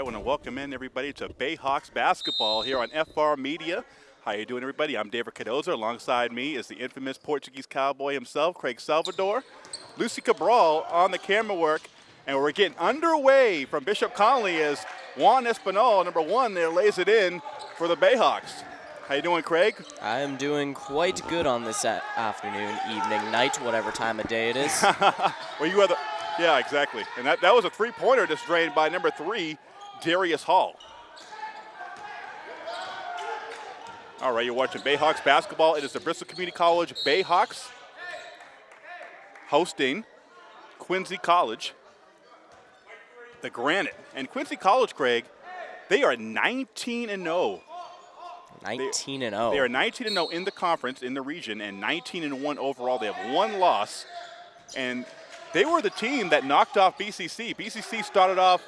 I want to welcome in everybody to Bayhawks basketball here on FR Media. How you doing, everybody? I'm David Cardoza. Alongside me is the infamous Portuguese cowboy himself, Craig Salvador. Lucy Cabral on the camera work, and we're getting underway from Bishop Connolly as Juan Espinal, number one, there lays it in for the Bayhawks. How you doing, Craig? I am doing quite good on this afternoon, evening, night, whatever time of day it is. well, you are the, yeah, exactly. And that, that was a three-pointer just drained by number three, Darius Hall. All right, you're watching Bayhawks basketball. It is the Bristol Community College Bayhawks hosting Quincy College, the Granite. And Quincy College, Craig, they are 19 and 0 19 and 0. They are 19 and 0 in the conference in the region and 19 and 1 overall. They have one loss, and they were the team that knocked off BCC. BCC started off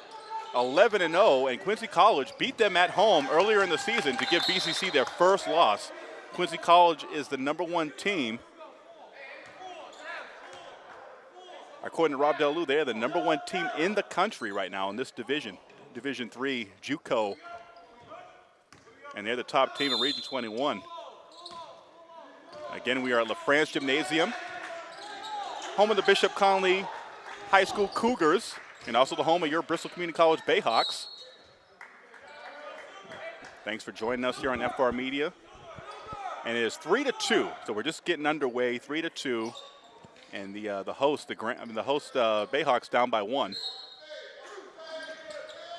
11 and 0, and Quincy College beat them at home earlier in the season to give BCC their first loss. Quincy College is the number one team. According to Rob Delu, they're the number one team in the country right now in this division, Division Three JUCO and they're the top team in Region 21. Again, we are at LaFrance Gymnasium, home of the Bishop Connolly High School Cougars, and also the home of your Bristol Community College Bayhawks. Thanks for joining us here on FR Media. And it is three to two, so we're just getting underway, three to two, and the uh, the host, the Grant, I mean the host uh, Bayhawks down by one.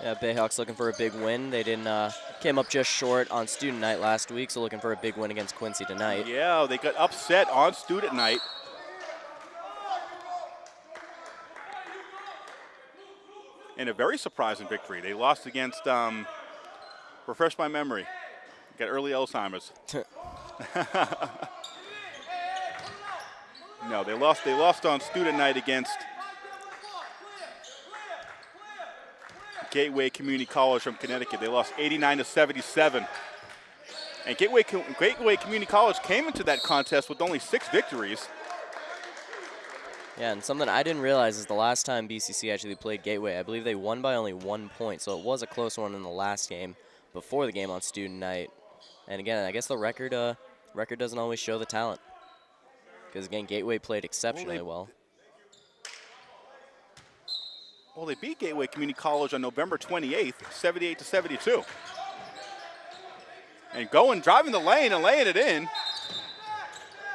Yeah, Bayhawks looking for a big win. They didn't uh, came up just short on student night last week, so looking for a big win against Quincy tonight. Yeah, they got upset on student night. In a very surprising victory. They lost against, um, refresh my memory, got early Alzheimer's. no, they lost. They lost on student night against Gateway Community College from Connecticut. They lost 89 to 77. And Gateway, Gateway Community College came into that contest with only six victories. Yeah, and something I didn't realize is the last time BCC actually played Gateway, I believe they won by only one point, so it was a close one in the last game before the game on student night. And again, I guess the record uh, record doesn't always show the talent. Because again, Gateway played exceptionally well. well. They beat Gateway Community College on November 28th, 78 to 72. And going, driving the lane and laying it in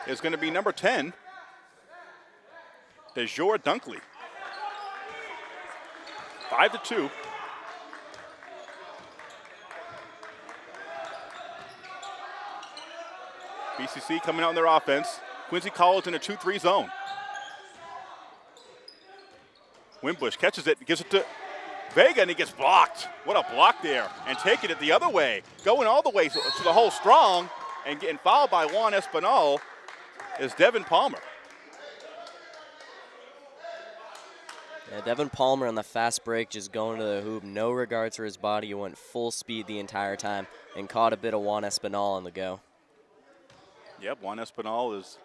is going to be number 10, DeJour Dunkley. 5 to 2. BCC coming out in their offense. Quincy College in a 2-3 zone. Winbush catches it, gives it to Vega, and he gets blocked. What a block there. And taking it the other way, going all the way to, the hole strong, and getting fouled by Juan Espinal is Devin Palmer. Yeah, Devin Palmer on the fast break, just going to the hoop, no regards for his body. He went full speed the entire time and caught a bit of Juan Espinal on the go. Yep, Juan Espinal is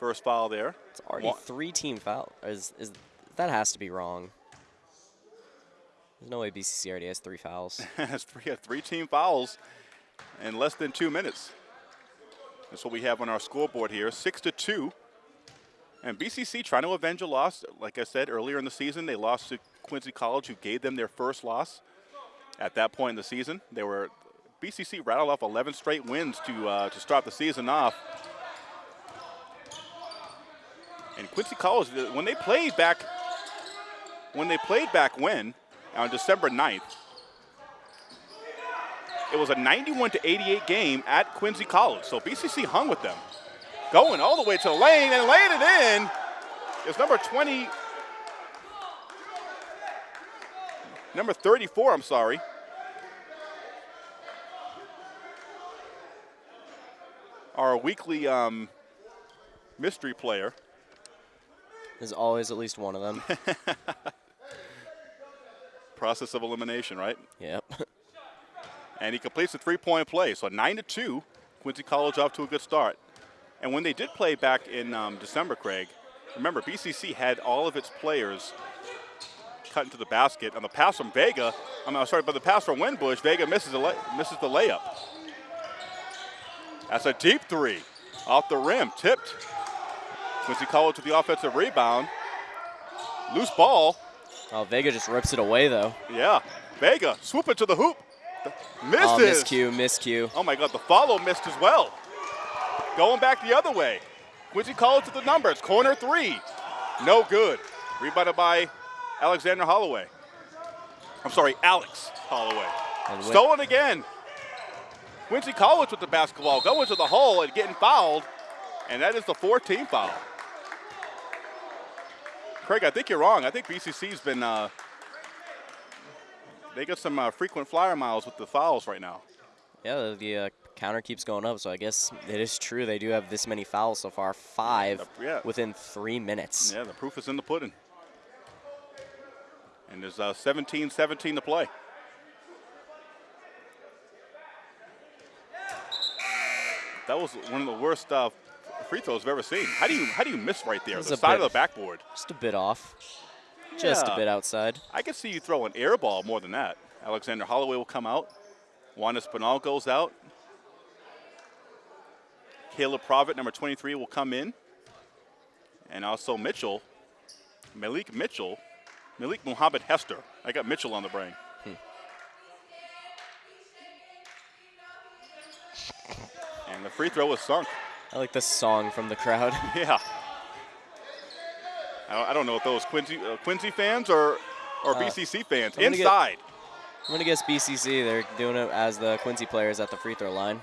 first foul there. It's already Juan. three team foul. Is, is that has to be wrong. There's no way BCC already has three fouls. has three, uh, three team fouls in less than two minutes. That's what we have on our scoreboard here, six to two. And BCC trying to avenge a loss. Like I said earlier in the season, they lost to Quincy College, who gave them their first loss. At that point in the season, they were BCC rattled off 11 straight wins to uh, to start the season off. And Quincy College, when they played back when they played back when, on December 9th, it was a 91 to 88 game at Quincy College. So BCC hung with them. Going all the way to the lane and laying it in is number 20, number 34, I'm sorry. Our weekly um, mystery player. There's always at least one of them. process of elimination, right? Yep. and he completes the three-point play. So 9 to two, Quincy College off to a good start. And when they did play back in um, December, Craig, remember BCC had all of its players cut into the basket. On the pass from Vega, I'm sorry, but the pass from Winbush, Vega misses, the misses the layup. That's a deep three off the rim, tipped. Quincy College with the offensive rebound. Loose ball. Oh, Vega just rips it away though. Yeah, Vega swoop it to the hoop. Misses. Oh, miscue, miscue. Oh my God, the follow missed as well. Going back the other way. Quincy College with the numbers. Corner three. No good. Rebounded by Alexander Holloway. I'm sorry, Alex Holloway. Stolen again. Quincy College with the basketball going to the hole and getting fouled. And that is the 14th foul. Craig, I think you're wrong. I think BCC's been, uh, they got some uh, frequent flyer miles with the fouls right now. Yeah, the, the uh, counter keeps going up, so I guess it is true they do have this many fouls so far, five yeah. within three minutes. Yeah, the proof is in the pudding. And there's 17-17 uh, to play. That was one of the worst uh, free throws I've ever seen. How do you how do you miss right there? The side bit, of the backboard. Just a bit off. Just yeah. a bit outside. I can see you throw an air ball more than that. Alexander Holloway will come out. Juan Espinal goes out. Caleb Provitt, number 23, will come in. And also Mitchell, Malik Mitchell, Malik Muhammad Hester. I got Mitchell on the brain. Hmm. And the free throw was sunk. I like the song from the crowd. Yeah. I don't know if those Quincy uh, Quincy fans or or uh, BCC fans I'm inside. Get, I'm gonna guess BCC. They're doing it as the Quincy players at the free throw line.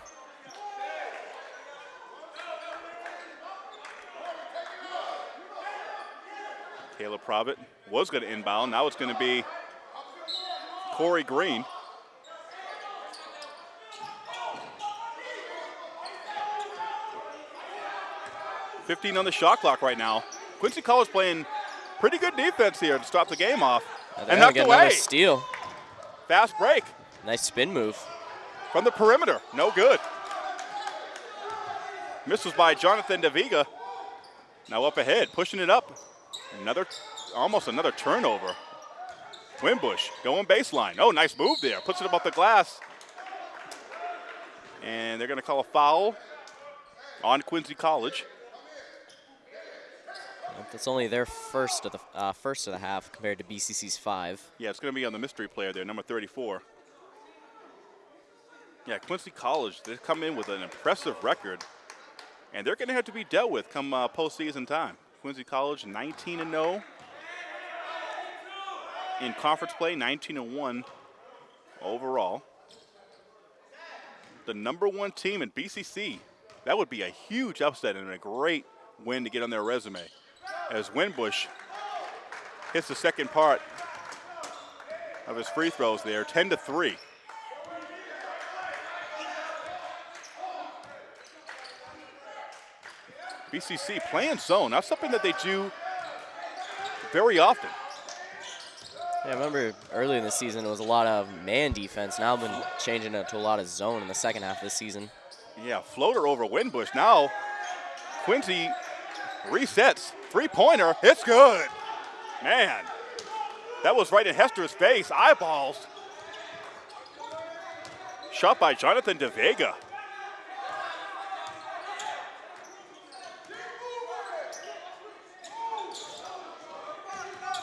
Provitt was going to inbound. Now it's going to be Corey Green. Fifteen on the shot clock right now. Quincy College playing pretty good defense here to stop the game off. and knocked away. steal. Fast break. Nice spin move. From the perimeter. No good. Misses by Jonathan DeVega. Now up ahead, pushing it up. Another, almost another turnover. Winbush going baseline. Oh, nice move there. Puts it above the glass. And they're going to call a foul on Quincy College. That's only their first of the uh, first of the half compared to BCC's five. Yeah, it's going to be on the mystery player there, number 34. Yeah, Quincy College, they come in with an impressive record, and they're going to have to be dealt with come uh, postseason time. Quincy College 19 and 0 in conference play, 19 and 1 overall. The number one team in BCC. That would be a huge upset and a great win to get on their resume. As Winbush hits the second part of his free throws there, 10 to 3. BCC playing zone. That's something that they do very often. Yeah, I remember early in the season it was a lot of man defense. Now I've been changing it to a lot of zone in the second half of the season. Yeah, floater over Winbush. Now Quincy resets. Three-pointer. It's good. Man, that was right in Hester's face. Eyeballs. Shot by Jonathan DeVega.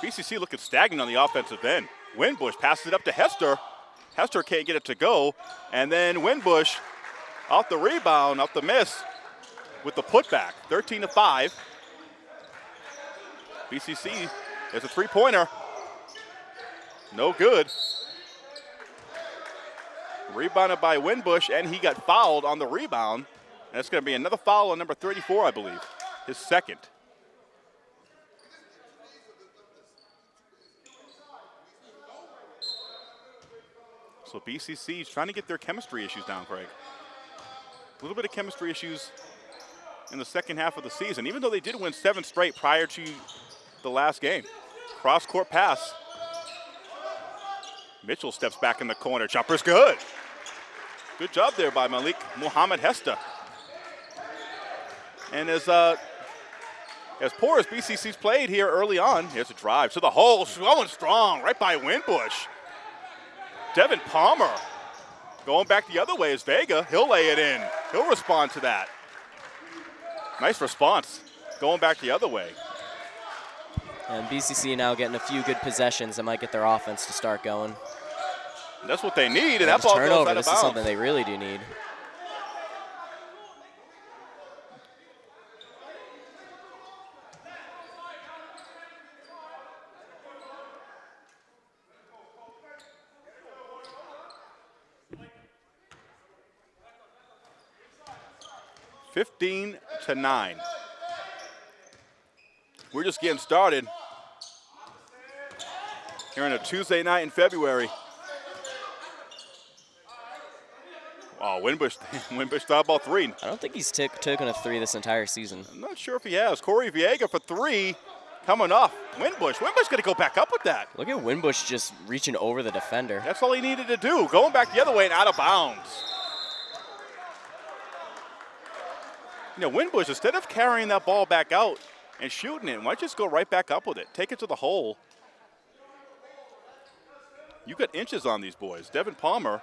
BCC looking stagnant on the offensive end. Winbush passes it up to Hester. Hester can't get it to go. And then Winbush off the rebound, off the miss with the putback. 13 to 5. BCC is a three pointer. No good. Rebounded by Winbush, and he got fouled on the rebound. And it's going to be another foul on number 34, I believe, his second. So BCC is trying to get their chemistry issues down, Craig. A little bit of chemistry issues in the second half of the season, even though they did win seven straight prior to the last game. Cross court pass. Mitchell steps back in the corner. Jumper's good. Good job there by Malik Muhammad Hester. And as uh, as poor as BCC's played here early on, here's a drive to the hole, going strong, right by Winbush. Devin Palmer going back the other way is Vega. He'll lay it in. He'll respond to that. Nice response. Going back the other way. And BCC now getting a few good possessions that might get their offense to start going. And that's what they need, and Yeah, that ball goes turnover, out of this is something they really do need. Fifteen to nine. We're just getting started. Here on a Tuesday night in February. Oh, Winbush, Winbush thought about three. I don't think he's taken a three this entire season. I'm not sure if he has. Corey Vega for three, coming off. Winbush, Winbush going to go back up with that. Look at Winbush just reaching over the defender. That's all he needed to do. Going back the other way and out of bounds. You know, Winbush, instead of carrying that ball back out and shooting it, why don't you just go right back up with it? Take it to the hole. You got inches on these boys. Devin Palmer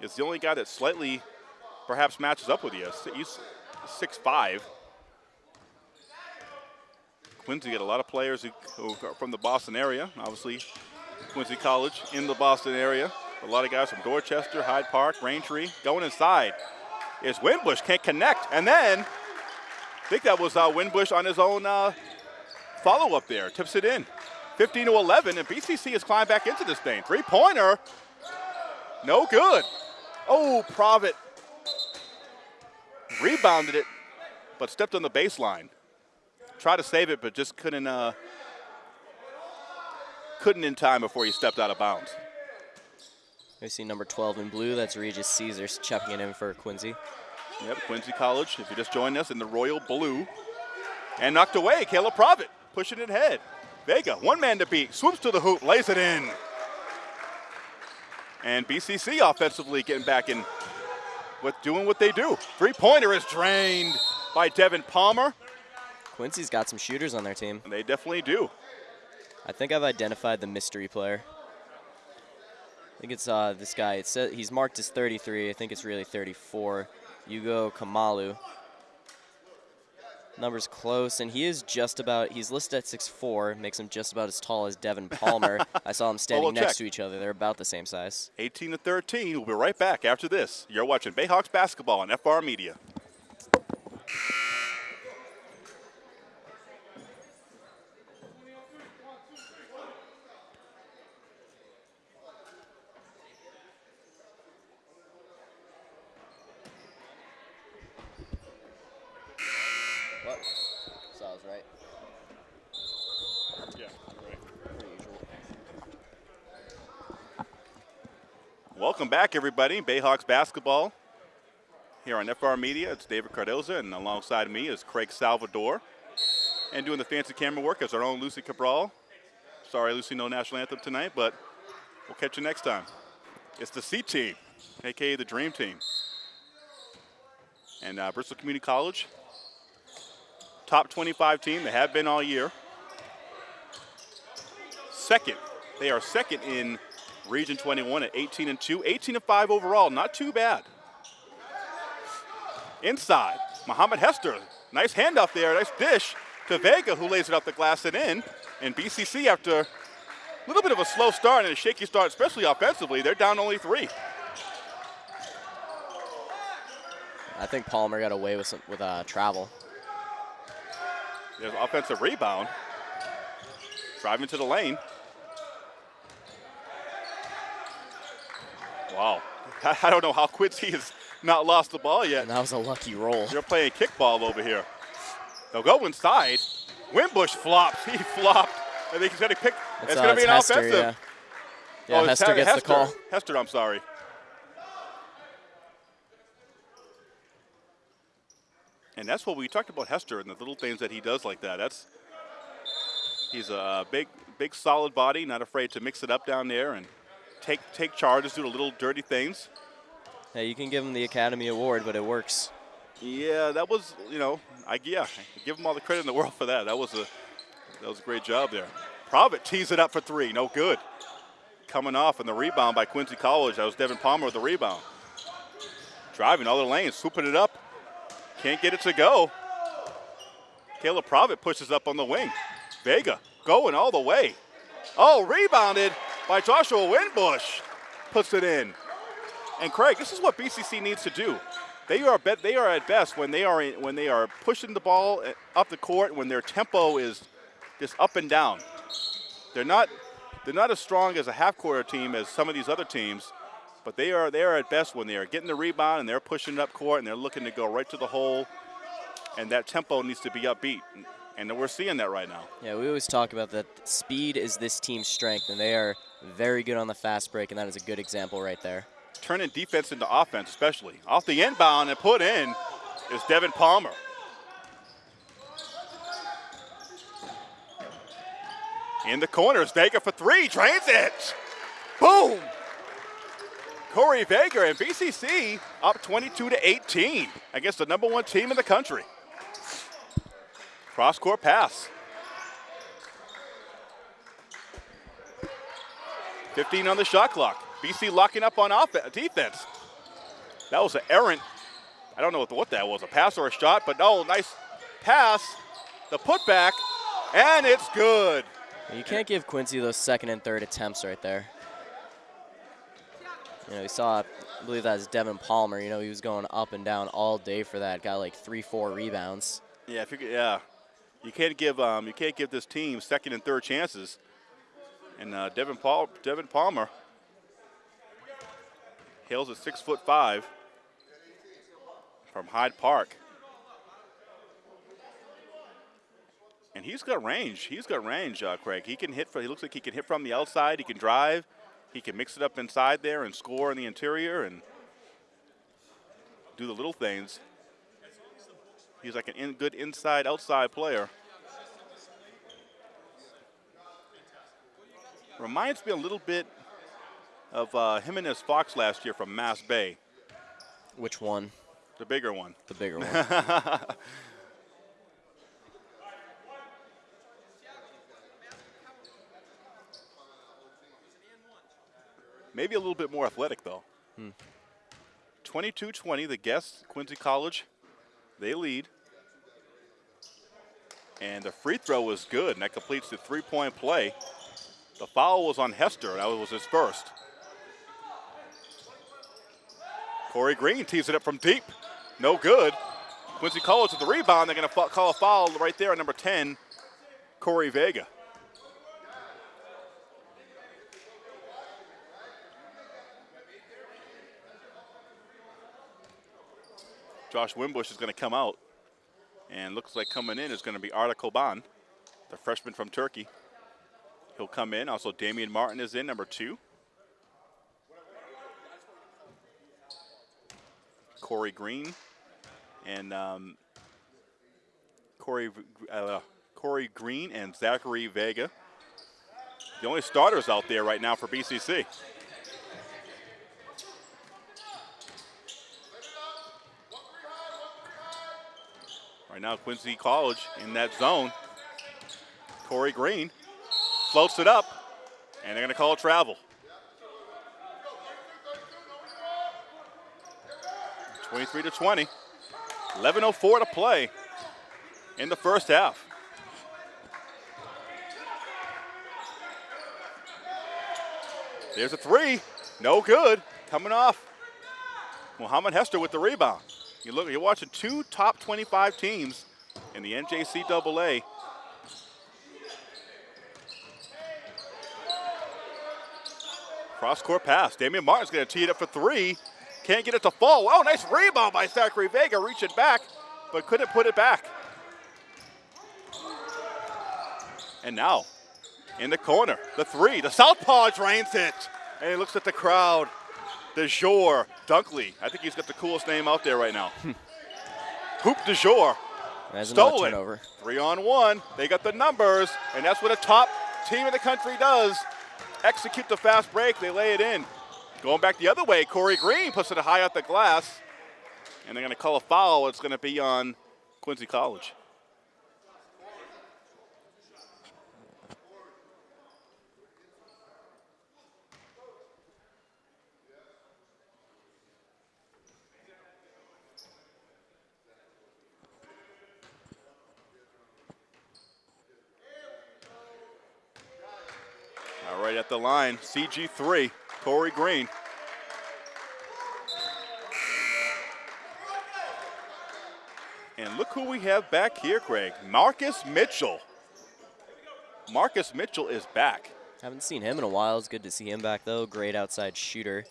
is the only guy that slightly perhaps matches up with you. He's 6'5. Quincy got a lot of players who, are from the Boston area. Obviously, Quincy College in the Boston area. A lot of guys from Dorchester, Hyde Park, Braintree. Going inside is Winbush, can't connect. And then, I think that was uh, Winbush on his own uh, follow up there. Tips it in. 15 to 11, and BCC has climbed back into this thing. Three pointer, no good. Oh, Provitt rebounded it, but stepped on the baseline. Tried to save it, but just couldn't. Uh, couldn't in time before he stepped out of bounds. We see number 12 in blue. That's Regis Caesars checking it in for Quincy. Yep, Quincy College, if you just joined us in the royal blue. And knocked away, Caleb Provitt, pushing it ahead. Vega, one man to beat, swoops to the hoop, lays it in. And BCC offensively getting back in with doing what they do. Three-pointer is drained by Devin Palmer, Quincy's got some shooters on their team. and they definitely do. I think I've identified the mystery player. I think it's uh, this guy. It says he's marked as 33. I think it's really 34. Yugo Kamalu. Numbers close, and he is just about. He's listed at 6'4", makes him just about as tall as Devin Palmer. I saw them standing we'll next check. to each other. They're about the same size. 18 to 13. We'll be right back after this. You're watching Bayhawks basketball on FR Media. What? So I was right. Yeah, right. Per usual. Welcome back, everybody. Bayhawks basketball here on FR Media. It's David Cardoza, and alongside me is Craig Salvador. And doing the fancy camera work is our own Lucy Cabral. Sorry, Lucy, no national anthem tonight, but we'll catch you next time. It's the C team, aka the Dream Team. And uh, Bristol Community College, top 25 team. They have been all year. Second, they are second in Region 21 at 18 and 2, 18 and 5 overall. Not too bad. Inside, Muhammad Hester. Nice handoff there, nice dish to Vega, who lays it off the glass and in. And BCC, after a little bit of a slow start and a shaky start, especially offensively, they're down only three. I think Palmer got away with some, with uh, travel. There's offensive rebound. Driving to the lane. Wow. I don't know how Quincy has not lost the ball yet. And that was a lucky roll. You're playing kickball over here. They'll go inside. Winbush flops. He flopped. I think he's going to pick. It's, uh, going to be an Hester, offensive. Yeah, yeah oh, Hester gets Hester. the call. Hester, I'm sorry. And that's what we talked about Hester and the little things that he does like that. That's he's a big, big, solid body, not afraid to mix it up down there and take take charges, do the little dirty things. Yeah, you can give him the Academy Award, but it works. Yeah, that was you know, I yeah, I give him all the credit in the world for that. That was a that was a great job there. Provitt tees it up for three, no good. coming off and the rebound by Quincy College. That was Devin Palmer with the rebound. Driving all the lanes, swooping it up. Can't get it to go. Caleb Provitt pushes up on the wing. Vega going all the way. Oh, rebounded by Joshua Winbush. Puts it in. And Craig, this is what BCC needs to do. They are be- they are at best when they are in, when they are pushing the ball eh, up the court when their tempo is just up and down. They're not they're not as strong as a half court team as some of these other teams, but they are they are at best when they are getting the rebound and they're pushing it up court and they're looking to go right to the hole. And that tempo needs to be upbeat. And we're seeing that right now. Yeah, we always talk about that speed is this team's strength, and they are very good on the fast break, and that is a good example right there. Turning defense into offense, especially. Off the inbound and put in is Devin Palmer. In the corners, Vega for three, drains it. Boom! Corey Vega and BCC up 22 to 18 against the number one team in the country. Cross court pass. 15 on the shot clock. BC locking up on offense, defense. That was an errant, I don't know what, what that was, a pass or a shot, but no, nice pass. The putback, and it's good. You can't give Quincy those second and third attempts right there. You know, we saw, I believe that was Devin Palmer. You know, he was going up and down all day for that. Got like three, four rebounds. Yeah, if you, could, yeah. You can't give um, you can't give this team second and third chances. And uh, Devin Paul, Devin Palmer, hails a six foot five from Hyde Park. And he's got range. He's got range, uh, Craig. He can hit. For, he looks like he can hit from the outside. He can drive. He can mix it up inside there and score in the interior and do the little things. He's like an in, good inside-outside player. Reminds me a little bit of uh, Jimenez Fox last year from Mass Bay. Which one? The bigger one. The bigger one. Maybe a little bit more athletic, though. 22-20, the guests, Quincy College, they lead. And the free throw was good, and that completes the three-point play. The foul was on Hester. That was his first. Corey Green tees it up from deep. No good. Quincy College with the rebound. They're going to call a foul right there on number 10, Corey Vega. Josh Winbush is going to come out. And looks like coming in is going to be Arda Koban, the freshman from Turkey. He'll come in. Also, Damian Martin is in, number two. Corey Green and um, Corey, uh, Corey Green and Zachary Vega. The only starters out there right now for BCC. Right now, Quincy College in that zone. Corey Green floats it up, and they're going to call a travel. 23 to 20. 11.04 to play in the first half. There's a three. No good. Coming off. Muhammad Hester with the rebound. You look, you're watching two top 25 teams in the NJCAA. Cross court pass. Damian Martin's going to tee it up for three. Can't get it to fall. Oh, nice rebound by Zachary Vega, reaching back, but couldn't put it back. And now, in the corner, the three. The southpaw drains it. And he looks at the crowd. De Jour Dunkley. I think he's got the coolest name out there right now. Hoop De Jour. There's Stole another it. turnover. Three on one. They got the numbers, and that's what a top team in the country does. Execute the fast break. They lay it in. Going back the other way, Corey Green puts it high off the glass, and they're going to call a foul. It's going to be on Quincy College. At the line, CG3, Corey Green. And look who we have back here, Craig. Marcus Mitchell. Marcus Mitchell is back. Haven't seen him in a while. It's good to see him back, though. Great outside shooter.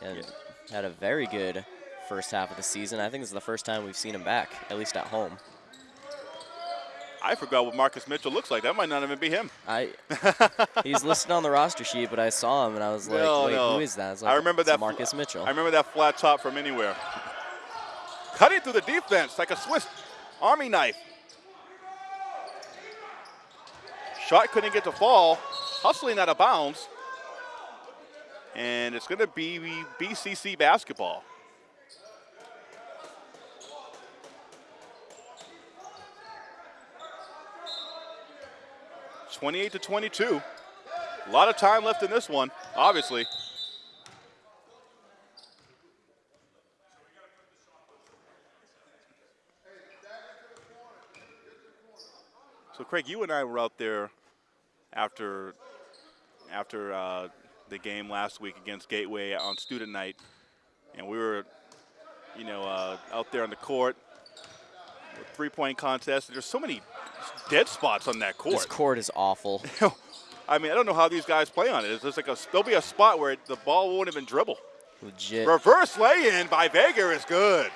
And yeah. had a very good first half of the season. I think this is the first time we've seen him back, at least at home. I forgot what Marcus Mitchell looks like. That might not even be him. I he's listed on the roster sheet, but I saw him and I was like, no, wait, no. who is that? Like, I remember that Marcus Mitchell. I remember that flat top from anywhere. Cutting through the defense like a Swiss Army knife. Shot couldn't get to fall. Hustling out of bounds. And it's going to be BCC basketball. Twenty-eight to twenty-two. A lot of time left in this one, obviously. So Craig, you and I were out there after after uh, the game last week against Gateway on student night, and we were, you know, uh, out there on the court, three-point contest. There's so many dead spots on that court. This court is awful. I mean, I don't know how these guys play on it. It's just like a, there'll be a spot where the ball won't even dribble. Legit. Reverse lay-in by Vega is good.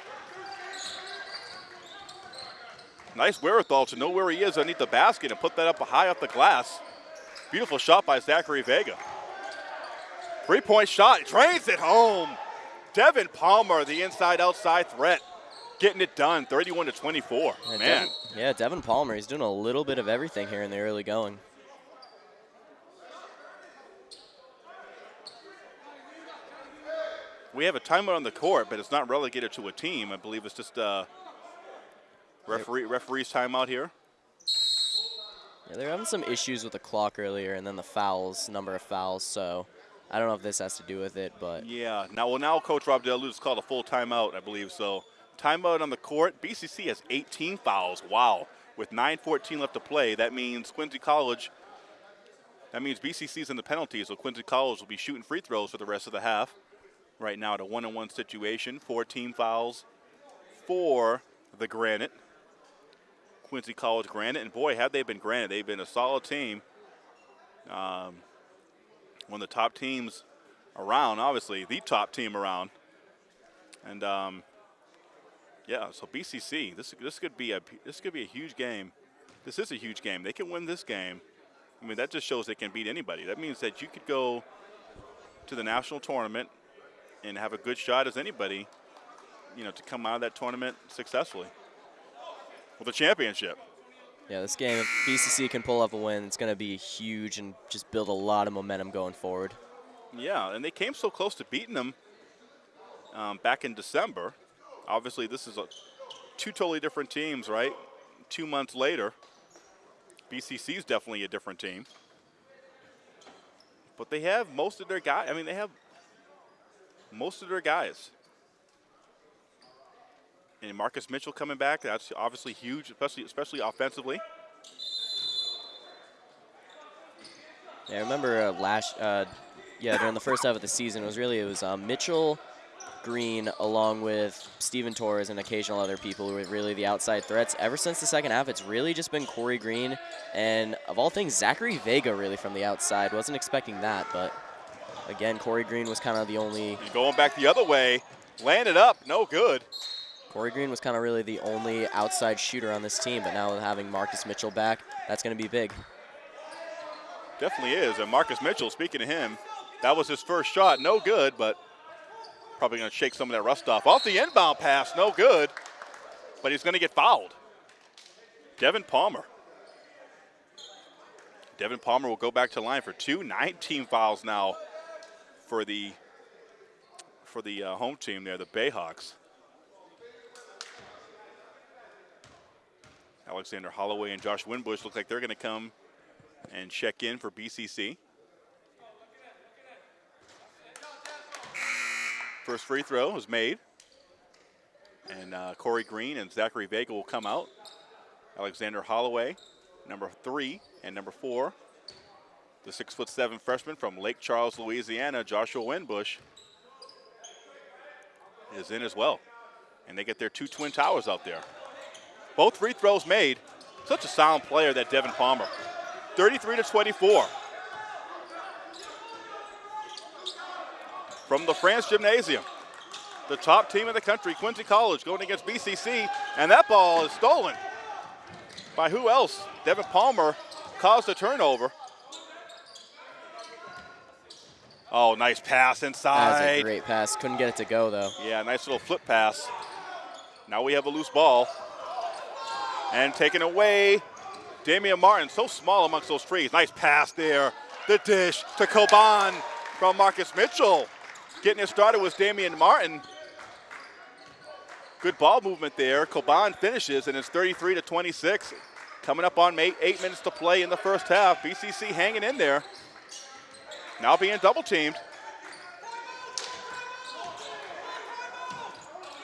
Nice wherewithal to know where he is underneath the basket and put that up high off the glass. Beautiful shot by Zachary Vega. Three-point shot, drains it home. Devin Palmer, the inside-outside threat, getting it done, 31 to 24. Yeah, Man. Devin, yeah, Devin Palmer, he's doing a little bit of everything here in the early going. We have a timeout on the court, but it's not relegated to a team. I believe it's just uh, Referee, referee's timeout here. Yeah, they're having some issues with the clock earlier, and then the fouls, number of fouls. So I don't know if this has to do with it, but yeah. Now, well, now Coach Rob DeLuz called a full timeout, I believe. So timeout on the court. BCC has 18 fouls. Wow. With 9:14 left to play, that means Quincy College. That means BCC's in the penalties, so Quincy College will be shooting free throws for the rest of the half. Right now, at a one-on-one situation, four team fouls for the Granite. Quincy College Granite. And boy, have they been Granite. They've been a solid team. Um, one of the top teams around, obviously, the top team around. And um, yeah, so BCC, this this could be a this could be a huge game. This is a huge game. They can win this game. I mean, that just shows they can beat anybody. That means that you could go to the national tournament and have a good shot as anybody, you know, to come out of that tournament successfully with a championship. Yeah, this game, if BCC can pull off a win, it's going to be huge and just build a lot of momentum going forward. Yeah, and they came so close to beating them um, back in December. Obviously, this is a, two totally different teams, right? Two months later, BCC is definitely a different team. But they have most of their guys. I mean, they have most of their guys. And Marcus Mitchell coming back, that's obviously huge, especially especially offensively. Yeah, I remember uh, last, uh, yeah, during the first half of the season, it was really, it was um, Mitchell, Green, along with Steven Torres and occasional other people who were really the outside threats. Ever since the second half, it's really just been Corey Green and, of all things, Zachary Vega really from the outside. Wasn't expecting that, but again, Corey Green was kind of the only. Going back the other way, landed up, no good. Corey Green was kind of really the only outside shooter on this team, but now having Marcus Mitchell back, that's going to be big. Definitely is. And Marcus Mitchell, speaking to him, that was his first shot. No good, but probably going to shake some of that rust off. Off the inbound pass, no good, but he's going to get fouled. Devin Palmer. Devin Palmer will go back to line for two. 19 fouls now for the for the uh, home team there, the Bayhawks. Alexander Holloway and Josh Winbush look like they're going to come and check in for BCC. First free throw is made. And uh, Corey Green and Zachary Vega will come out. Alexander Holloway, number three, and number four The six foot seven freshman from Lake Charles, Louisiana, Joshua Winbush, is in as well. And they get their two twin towers out there. Both free throws made. Such a sound player, that Devin Palmer. 33 to 24. From the France Gymnasium, the top team in the country, Quincy College, going against BCC, and that ball is stolen by who else? Devin Palmer caused a turnover. Oh, nice pass inside. That's a great pass. Couldn't get it to go, though. Yeah, nice little flip pass. Now we have a loose ball. And taken away, Damian Martin, so small amongst those trees. Nice pass there. The dish to Coban from Marcus Mitchell. Getting it started was Damian Martin. Good ball movement there. Coban finishes, and it's 33 to 26. Coming up on eight, eight minutes to play in the first half. BCC hanging in there. Now being double teamed.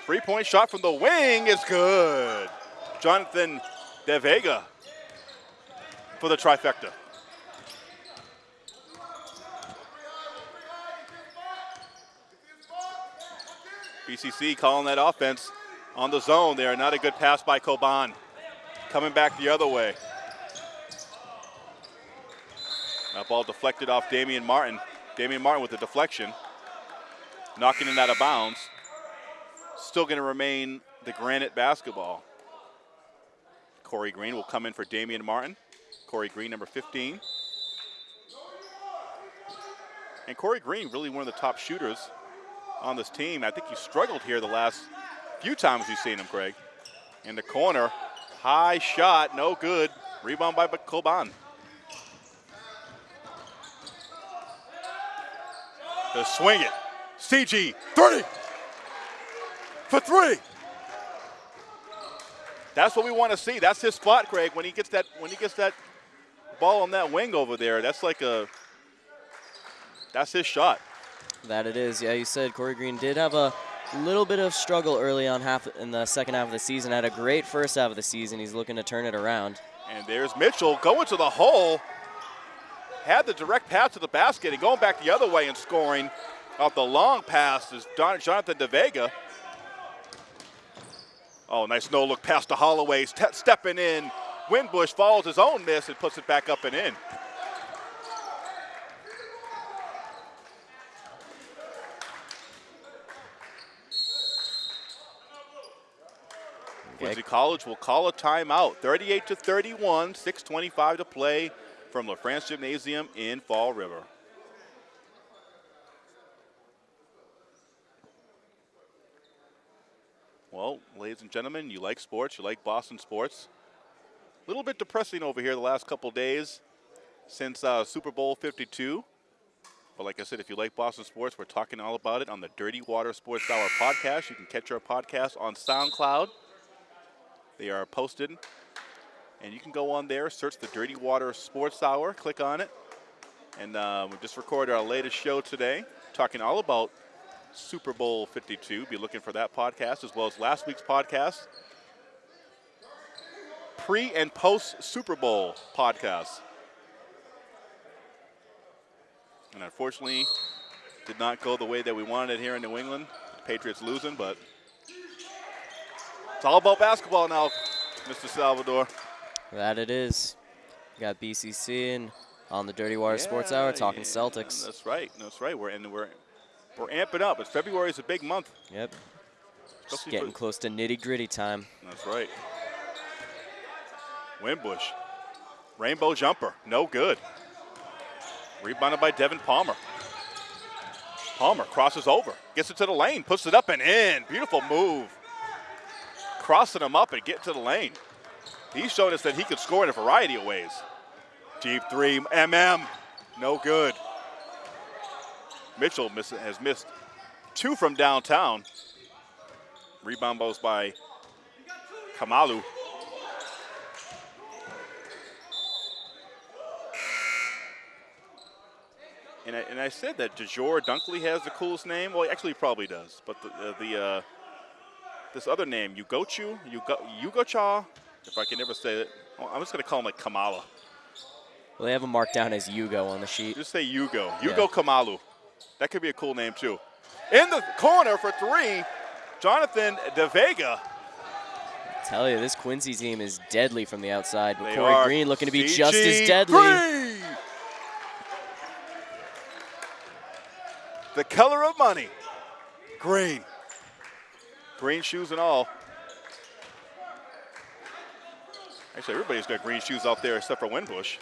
Three point shot from the wing is good. Jonathan De Vega for the trifecta. BCC calling that offense on the zone there. Not a good pass by Coban. Coming back the other way. That ball deflected off Damian Martin. Damian Martin with the deflection. Knocking it out of bounds. Still going to remain the Granite basketball. Corey Green will come in for Damian Martin. Corey Green, number 15. And Corey Green, really one of the top shooters on this team. I think he struggled here the last few times we've seen him, Craig. In the corner, high shot, no good. Rebound by Coban. To swing it. CG, 30 for three. That's what we want to see. That's his spot, Craig. When he gets that, when he gets that ball on that wing over there, that's like a, that's his shot. That it is. Yeah, you said Corey Green did have a little bit of struggle early on half in the second half of the season. Had a great first half of the season. He's looking to turn it around. And there's Mitchell going to the hole. Had the direct pass to the basket and going back the other way and scoring off the long pass is Jonathan De Vega. Oh, nice no look pass to Holloway, stepping in. Winbush follows his own miss and puts it back up and in. Quincy College will call a timeout. 38 to 31, 6:25 to play from LaFrance Gymnasium in Fall River. Well, ladies and gentlemen, you like sports, you like Boston sports. A little bit depressing over here the last couple days since uh, Super Bowl 52. But like I said, if you like Boston sports, we're talking all about it on the Dirty Water Sports Hour podcast. You can catch our podcast on SoundCloud. They are posted, and you can go on there, search the Dirty Water Sports Hour, click on it, and uh, we just recorded our latest show today, talking all about Super Bowl 52. Be looking for that podcast as well as last week's podcast. Pre and post Super Bowl podcast. And unfortunately, did not go the way that we wanted it here in New England. Patriots losing, but it's all about basketball now, Mr. Salvador. That it is. Got BCC and on the Dirty Water yeah, Sports Hour talking yeah, Celtics. That's right. That's right. We're in. We're we're amping up. It's February is a big month. Yep. Just getting close to nitty gritty time. That's right. Winbush. Rainbow jumper. No good. Rebounded by Devin Palmer. Palmer crosses over. Gets it to the lane. Puts it up and in. Beautiful move. Crossing him up and getting to the lane. He's shown us that he could score in a variety of ways. Deep three. MM. No good. Mitchell miss, has missed two from downtown. Rebound goes by Kamalu. And I, and I said that DeJour Dunkley has the coolest name. Well, actually, probably does. But the, uh, the uh, this other name, Ugochu, Ugo, Ugocha, if I can never say it, well, I'm just going to call him like Kamala. Well, they have him marked down as Yugo on the sheet. Just say Yugo. Yeah. Yugo Kamalu. That could be a cool name too. In the corner for three, Jonathan De DeVega. Tell you, this Quincy team is deadly from the outside, but They Corey are Green looking to be just as deadly. Green. The color of money. Green. Green shoes and all. Actually, everybody's got green shoes out there except for Winbush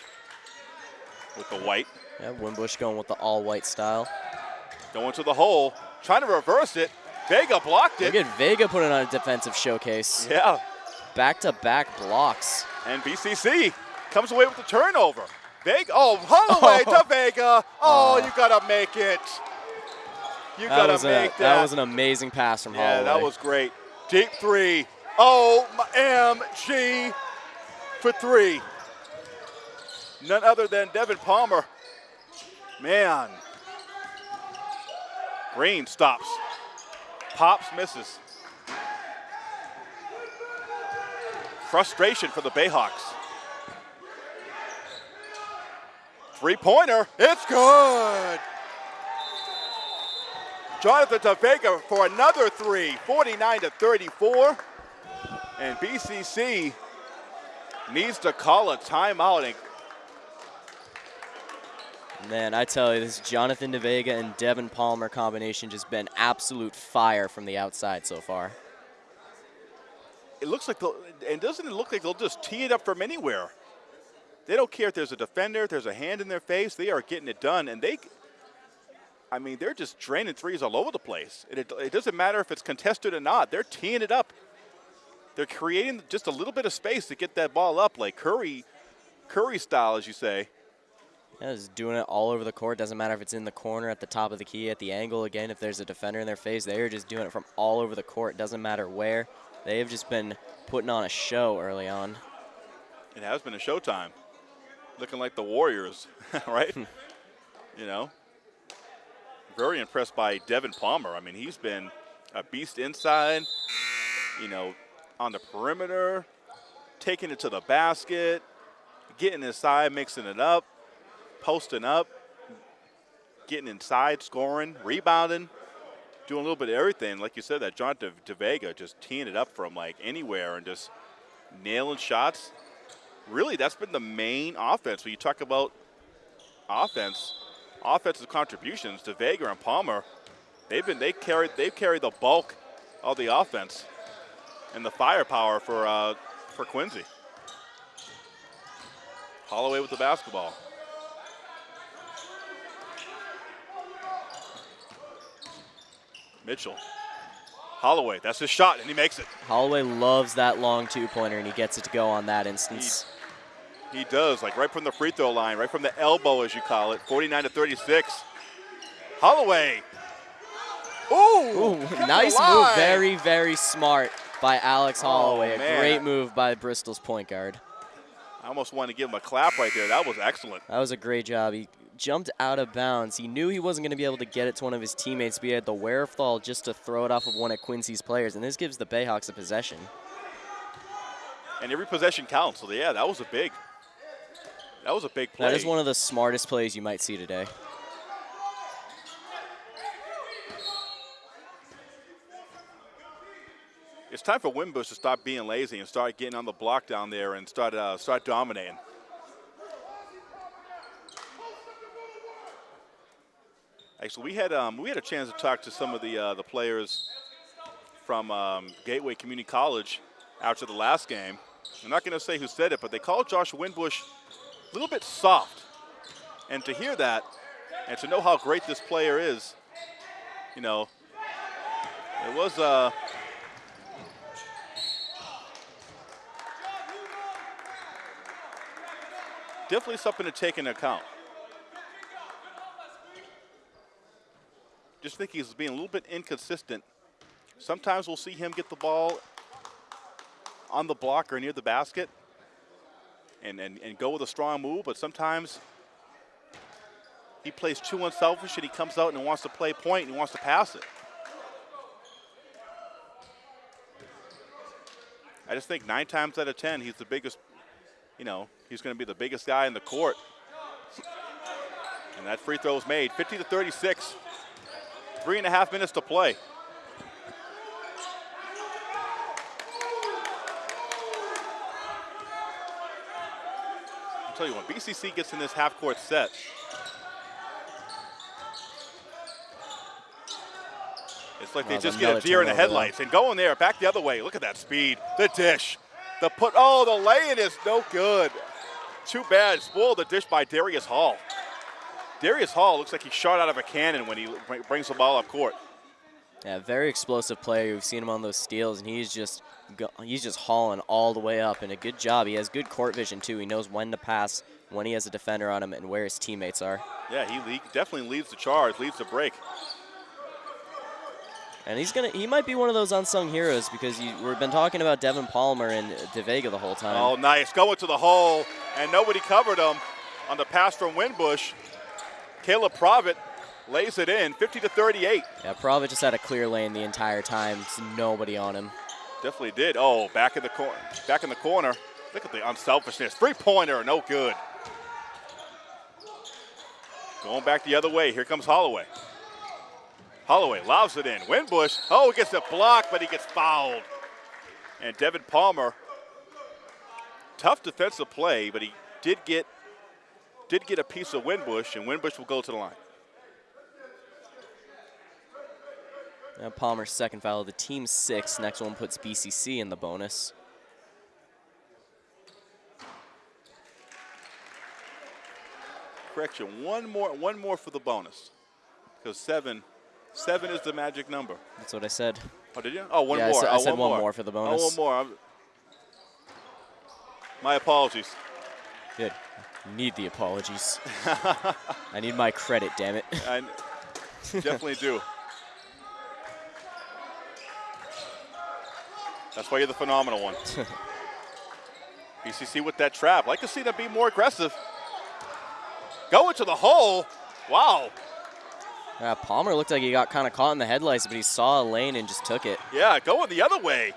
with the white. Yeah, Winbush going with the all-white style. Going to the hole, trying to reverse it. Vega blocked it. Look at Vega putting on a defensive showcase. Yeah, Back-to-back blocks. and BCC comes away with the turnover. Vega, oh, Holloway to Vega. Oh, uh. you gotta make it. You That gotta was, a, that. that. was an amazing pass from yeah, Holloway. that was great. Deep three. Oh, OMG for three. None other than Devin Palmer. Man. Green stops. Pops misses. Frustration for the Bayhawks. Three pointer. It's good. Jonathan Tavega for another three, 49 to 34. And BCC needs to call a timeout. Man, I tell you, this Jonathan DeVega and Devin Palmer combination just been absolute fire from the outside so far. it looks like, and doesn't it look like they'll just tee it up from anywhere? They don't care if there's a defender, if there's a hand in their face. They are getting it done, and they, I mean, they're just draining threes all over the place. It, it, it doesn't matter if it's contested or not. They're teeing it up. They're creating just a little bit of space to get that ball up, like Curry, Curry style, as you say. Yeah, just doing it all over the court. Doesn't matter if it's in the corner, at the top of the key, at the angle. Again, if there's a defender in their face, they are just doing it from all over the court. Doesn't matter where. They have just been putting on a show early on. It has been a showtime. Looking like the Warriors, right? you know. Very impressed by Devin Palmer. I mean, he's been a beast inside, you know, on the perimeter, taking it to the basket, getting inside, mixing it up, posting up, getting inside, scoring, rebounding, doing a little bit of everything. Like you said, that John De- DeVega just teeing it up from like anywhere and just nailing shots really that's been the main offense. When you talk about offense, offensive contributions to Vega and Palmer, they've been they carried they've carried the bulk of the offense and the firepower for uh, for Quincy. Holloway with the basketball. Mitchell. Holloway, that's his shot, and he makes it. Holloway loves that long two-pointer, and he gets it to go on that instance. He does, like right from the free throw line, right from the elbow, as you call it, 49 to 36. Holloway. Ooh, Ooh, nice move. Very, very smart by Alex Oh, Holloway. a great move by Bristol's point guard. I almost wanted to give him a clap right there. That was excellent. That was a great job. He jumped out of bounds. He knew he wasn't going to be able to get it to one of his teammates, but he had the wherewithal just to throw it off of one of Quincy's players, and this gives the Bayhawks a possession. And every possession counts. So yeah, that was a big. That was a big play. That is one of the smartest plays you might see today. it's time for Winbush to stop being lazy and start getting on the block down there and start uh, start dominating. Actually, we had um, we had a chance to talk to some of the uh, the players from um, Gateway Community College after the last game. I'm not going to say who said it, but they called Josh Wimbush a little bit soft. And to hear that, and to know how great this player is, you know, it was. Uh, definitely something to take into account. Just think he's being a little bit inconsistent. Sometimes we'll see him get the ball on the block or near the basket and, and, and go with a strong move, but sometimes he plays too unselfish and he comes out and wants to play point and he wants to pass it. I just think nine times out of ten, he's the biggest, you know, he's going to be the biggest guy in the court And that free throw is made. 50 to 36. Three and a half minutes to play. Tell you, when BCC gets in this half court set, it's like they just get a deer in the headlights. And going there, back the other way. Look at that speed. The dish. The put. Oh, the lay-in is no good. Too bad. Spoiled the dish by Darius Hall. Darius Hall looks like he shot out of a cannon when he brings the ball up court. Yeah, very explosive player. We've seen him on those steals, and he's just he's just hauling all the way up. And a good job. He has good court vision too. He knows when to pass, when he has a defender on him, and where his teammates are. Yeah, he definitely leads the charge, leads the break. And he's gonna he might be one of those unsung heroes because you, we've been talking about Devin Palmer and DeVega the whole time. Oh, nice. Going to the hole, and nobody covered him on the pass from Winbush. Caleb Provitt lays it in, 50 to 38. Yeah, Provic just had a clear lane the entire time. Just nobody on him. Definitely did. Oh, back in the corner. Back in the corner. Look at the unselfishness. Three-pointer, no good. Going back the other way. Here comes Holloway. Holloway lobs it in. Winbush. Oh, gets a block, but he gets fouled. And Devin Palmer. Tough defensive play, but he did get did get a piece of Winbush, and Winbush will go to the line. Now Palmer's second foul of the team six. Next one puts BCC in the bonus. Correction, one more, one more for the bonus, because seven, seven is the magic number. That's what I said. Oh, did you? Oh, one Yeah, I more. said- I oh, said one one more for the bonus. Oh, one more. I'm- My apologies. Good. Need the apologies. I need my credit, damn it. I definitely do. That's why you're the phenomenal one. BCC with that trap. Like to see them be more aggressive. Going to the hole. Wow. Yeah, Palmer looked like he got kind of caught in the headlights, but he saw a lane and just took it. Yeah, going the other way.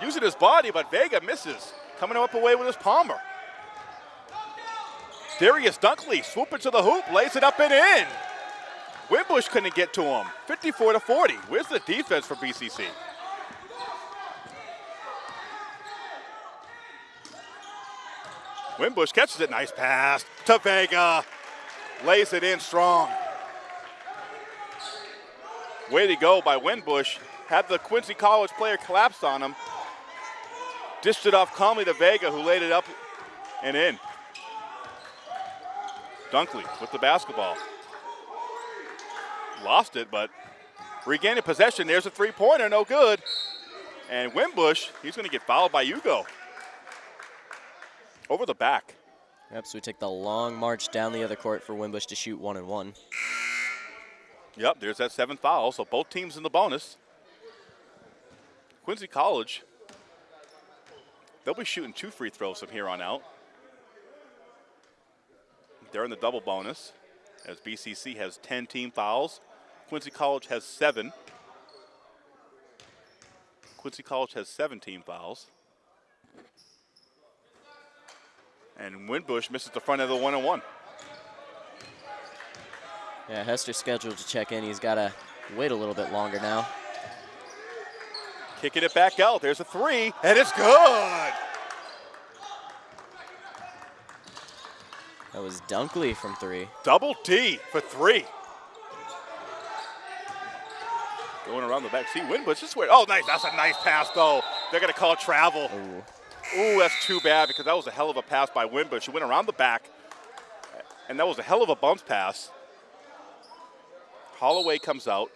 Using his body, but Vega misses. Coming up away with his Palmer. Darius Dunkley swooping to the hoop, lays it up and in. Winbush couldn't get to him. 54 to 40. Where's the defense for BCC? Winbush catches it. Nice pass to Vega. Lays it in strong. Way to go by Winbush. Had the Quincy College player collapsed on him. Dished it off calmly to Vega, who laid it up and in. Dunkley with the basketball. Lost it, but regaining possession. There's a three-pointer, no good. And Winbush, he's going to get fouled by Hugo. Over the back. Yep, so we take the long march down the other court for Winbush to shoot one and one. Yep, there's that seventh foul. So both teams in the bonus. Quincy College, they'll be shooting two free throws from here on out. They're in the double bonus as BCC has 10 team fouls. Quincy College has seven. Quincy College has 17 fouls. And Winbush misses the front of the one and one. Yeah, Hester's scheduled to check in. He's got to wait a little bit longer now. Kicking it back out. There's a three, and it's good. That was Dunkley from three. Double D for three. Going around the back. See, Winbush is where. Oh, nice. That's a nice pass, though. They're going to call travel. Ooh. Ooh, that's too bad because that was a hell of a pass by Winbush. He went around the back, and that was a hell of a bounce pass. Holloway comes out.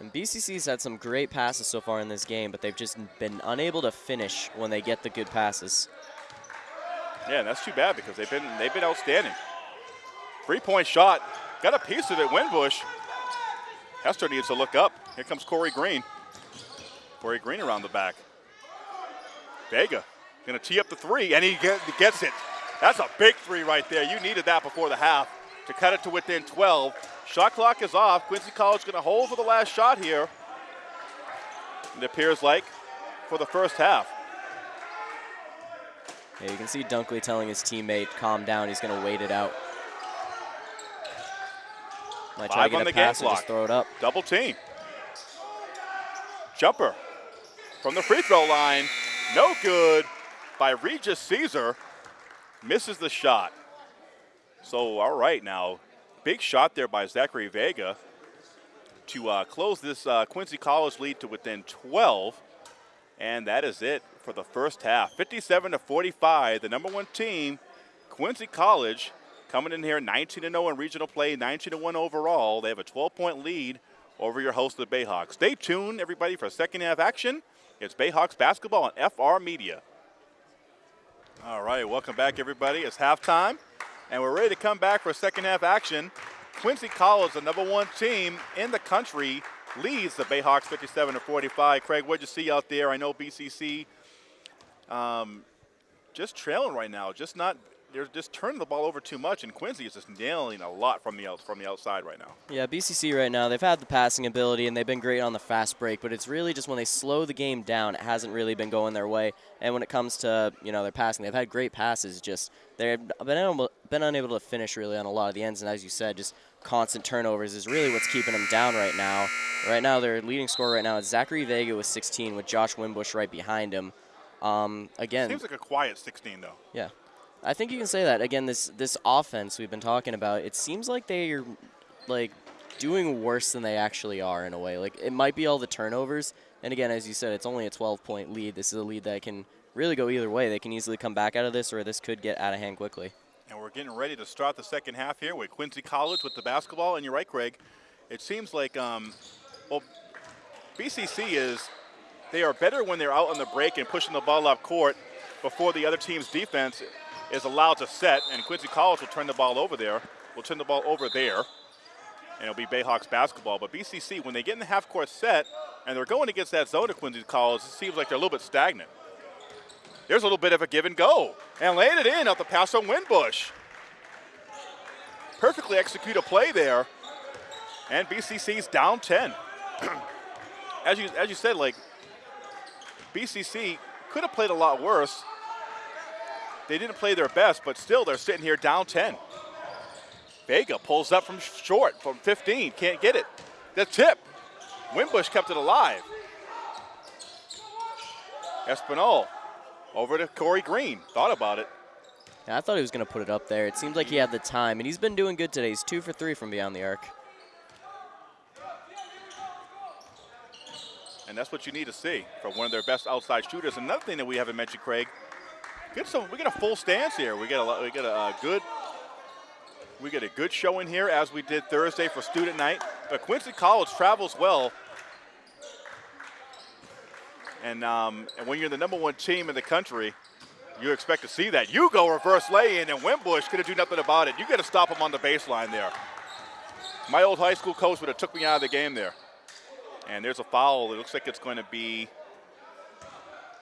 And BCC's had some great passes so far in this game, but they've just been unable to finish when they get the good passes. Yeah, and that's too bad because they've been they've been outstanding. Three-point shot. Got a piece of it, Winbush. Hester needs to look up. Here comes Corey Green. Corey Green around the back. Vega gonna tee up the three, and he gets it. That's a big three right there. You needed that before the half to cut it to within 12. Shot clock is off. Quincy College gonna hold for the last shot here. It appears like for the first half. Yeah, you can see Dunkley telling his teammate, calm down, he's going to wait it out. Might try Five to on get the a game pass clock. throw it up. Double team. Jumper from the free throw line. No good by Regis Caesar. Misses the shot. So, all right now. Big shot there by Zachary Vega to uh, close this uh, Quincy College lead to within 12. And that is it for the first half. 57 to 45, the number one team, Quincy College, coming in here 19 0 in regional play, 19 1 overall. They have a 12 point lead over your host, the Bayhawks. Stay tuned, everybody, for second half action. It's Bayhawks basketball on FR Media. All right, welcome back, everybody. It's halftime, and we're ready to come back for second half action. Quincy College, the number one team in the country, leads the Bayhawks 57 to 45. Craig, what'd you see out there? I know BCC um, just trailing right now, just not. They're just turning the ball over too much, and Quincy is just nailing a lot from the out, from the outside right now. Yeah, BCC right now, they've had the passing ability and they've been great on the fast break, but it's really just when they slow the game down, it hasn't really been going their way. And when it comes to, you know, their passing, they've had great passes, just they've been, able, been unable to finish really on a lot of the ends. And as you said, just constant turnovers is really what's keeping them down right now. Right now, their leading scorer right now is Zachary Vega with 16 with Josh Winbush right behind him. Um, again, Seems like a quiet 16 though. yeah, I think you can say that. Again, this this offense we've been talking about, it seems like they're like doing worse than they actually are in a way. Like it might be all the turnovers, and again, as you said, it's only a 12 point lead. This is a lead that can really go either way. They can easily come back out of this, or this could get out of hand quickly. And we're getting ready to start the second half here with Quincy College with the basketball. And you're right, Craig. It seems like, um, well, BCC is, they are better when they're out on the break and pushing the ball up court before the other team's defense is allowed to set. And Quincy College will turn the ball over there, will turn the ball over there. And it'll be Bayhawks basketball. But BCC, when they get in the half court set and they're going against that zone of Quincy College, it seems like they're a little bit stagnant. There's a little bit of a give and go. And laying it in out the pass on Winbush. Perfectly execute a play there. And BCC's down 10. as you as you said, like BCC could have played a lot worse. They didn't play their best, but still they're sitting here down 10. Vega pulls up from short, from 15, can't get it. The tip. Winbush kept it alive. Espinol over to Corey Green. Thought about it. Yeah, I thought he was going to put it up there. It seemed like he had the time, and he's been doing good today. He's two for three from beyond the arc. And that's what you need to see from one of their best outside shooters. Another thing that we haven't mentioned, Craig, get some. We get a full stance here. We get a we get a, uh good. We get a good showing here as we did Thursday for student night. But Quincy College travels well. And, um, and when you're the number one team in the country, you expect to see that. You go reverse lay in, and Winbush couldn't do nothing about it. You got to stop him on the baseline there. My old high school coach would have took me out of the game there. And there's a foul. It looks like it's going to be.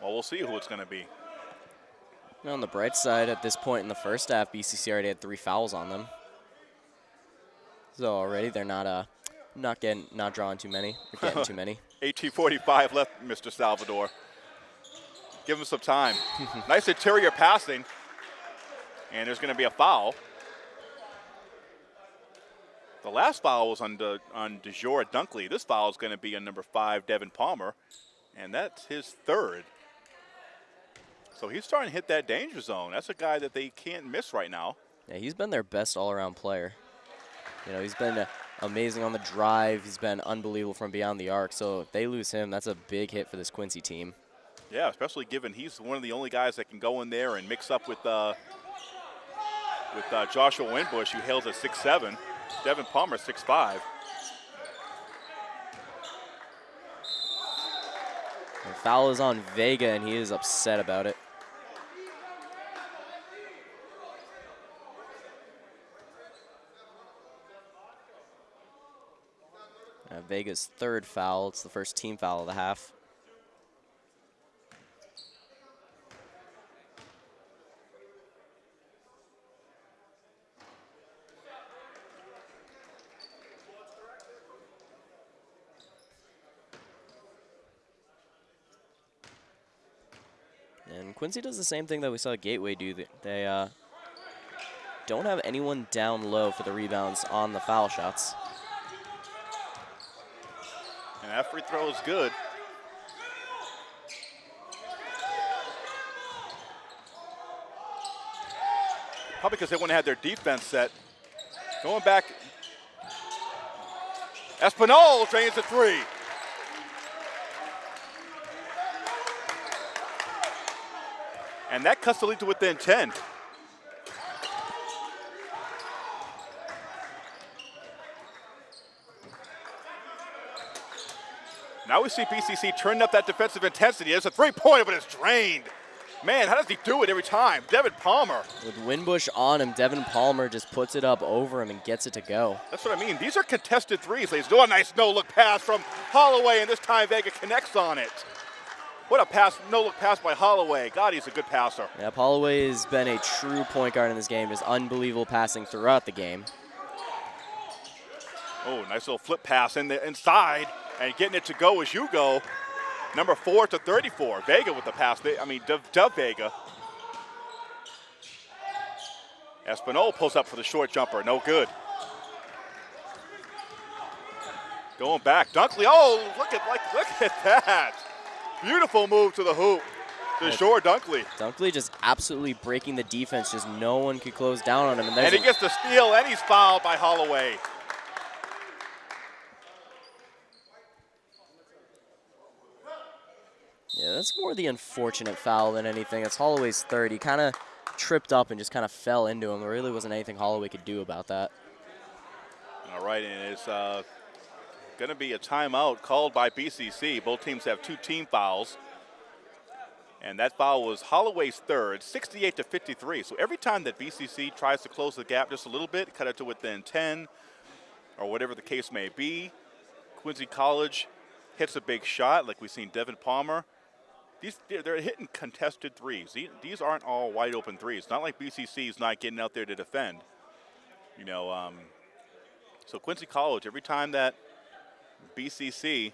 Well, we'll see who it's going to be. And on the bright side, at this point in the first half, BCC already had three fouls on them. So already they're not uh not getting not drawing too many. They're getting too many. 18:45 left, Mr. Salvador. Give him some time. nice interior passing. And there's going to be a foul. The last foul was on De, on DeJour Dunkley. This foul is going to be on number five, Devin Palmer, and that's his third. So he's starting to hit that danger zone. That's a guy that they can't miss right now. Yeah, he's been their best all-around player. You know, he's been uh, amazing on the drive. He's been unbelievable from beyond the arc. So if they lose him, that's a big hit for this Quincy team. Yeah, especially given he's one of the only guys that can go in there and mix up with uh, with uh, Joshua Winbush, who hails at 6'7", Devin Palmer 6'5". And foul is on Vega, and he is upset about it. Vega's third foul. It's the first team foul of the half. And Quincy does the same thing that we saw Gateway do. They- uh, don't have anyone down low for the rebounds on the foul shots. That free throw is good. Probably because they wouldn't have their defense set. Going back. Espinol drains the three. And that cuts the lead to within 10. Now we see BCC turning up that defensive intensity. There's a three-pointer, but it's drained. Man, how does he do it every time? Devin Palmer. With Winbush on him, Devin Palmer just puts it up over him and gets it to go. That's what I mean. These are contested threes. They do a nice no-look pass from Holloway, and this time Vega connects on it. What a pass, no-look pass by Holloway. God, he's a good passer. Yeah, Holloway has been a true point guard in this game. Just unbelievable passing throughout the game. Oh, nice little flip pass in the inside and getting it to go as you go. Number four to 34. Vega with the pass. I mean, Dove, Dove Vega. Espinol pulls up for the short jumper. No good. Going back. Dunkley. Oh, look at like look at that. Beautiful move to the hoop. DeJour Dunkley. Dunkley just absolutely breaking the defense. Just no one could close down on him. And, and he gets the steal, and he's fouled by Holloway. Yeah, that's more the unfortunate foul than anything. It's Holloway's third. He kind of tripped up and just kind of fell into him. There really wasn't anything Holloway could do about that. All right, and it's uh, going to be a timeout called by BCC. Both teams have two team fouls. And that foul was Holloway's third, 68 to 53. So every time that BCC tries to close the gap just a little bit, cut it to within 10 or whatever the case may be, Quincy College hits a big shot like we've seen Devin Palmer these they're hitting contested threes. These aren't all wide open threes. Not like BCC is not getting out there to defend. You know, um, so Quincy College, every time that BCC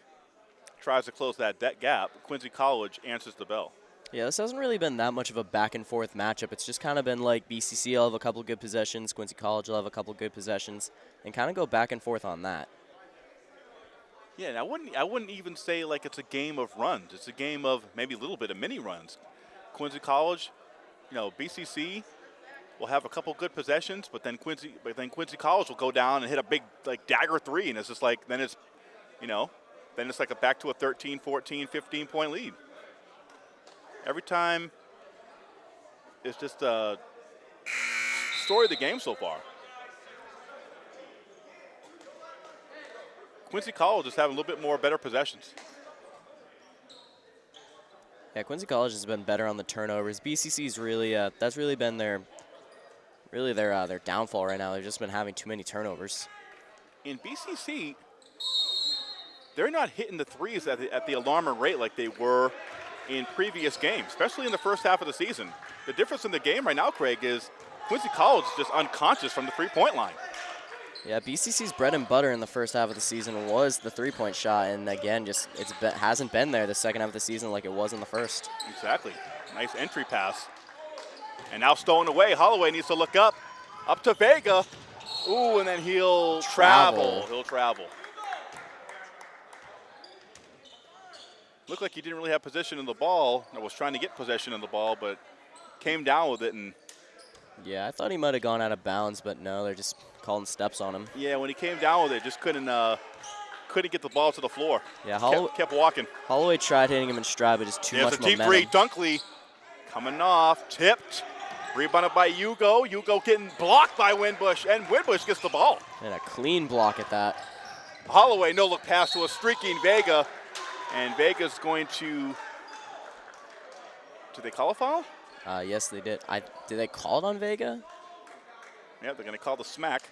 tries to close that, that gap, Quincy College answers the bell. Yeah, this hasn't really been that much of a back and forth matchup. It's just kind of been like BCC will have a couple good possessions, Quincy College will have a couple good possessions, and kind of go back and forth on that. Yeah, and I wouldn't I wouldn't even say like it's a game of runs. It's a game of maybe a little bit of mini runs. Quincy College, you know, BCC will have a couple good possessions, but then Quincy but then Quincy College will go down and hit a big like dagger three and it's just like then it's you know, then it's like a back to a 13, 14, 15 point lead. Every time it's just a story of the game so far. Quincy College is having a little bit more better possessions. Yeah, Quincy College has been better on the turnovers. BCC's really uh, that's really been their really their uh, their downfall right now. They've just been having too many turnovers. In BCC, they're not hitting the threes at the, at the alarming rate like they were in previous games, especially in the first half of the season. The difference in the game right now, Craig, is Quincy College is just unconscious from the three-point line. Yeah, BCC's bread and butter in the first half of the season was the three-point shot, and again, just it hasn't been there the second half of the season like it was in the first. Exactly. Nice entry pass. And now stolen away. Holloway needs to look up. Up to Vega. Ooh, and then he'll travel. travel. He'll travel. Looked like he didn't really have position in the ball. I was trying to get possession in the ball, but came down with it and. Yeah, I thought he might have gone out of bounds, but no, they're just calling steps on him. Yeah, when he came down with it, just couldn't uh, couldn't get the ball to the floor. Yeah, Holloway kept, kept, walking. Holloway tried hitting him in stride, but just too There's much a deep momentum. three, Dunkley coming off, tipped, rebounded by Hugo. Hugo getting blocked by Winbush, and Winbush gets the ball. And a clean block at that. Holloway no look pass to a streaking Vega, and Vega's going to. Did they call a foul? Uh, yes, they did. I did they call it on Vega? Yeah, they're going to call the smack.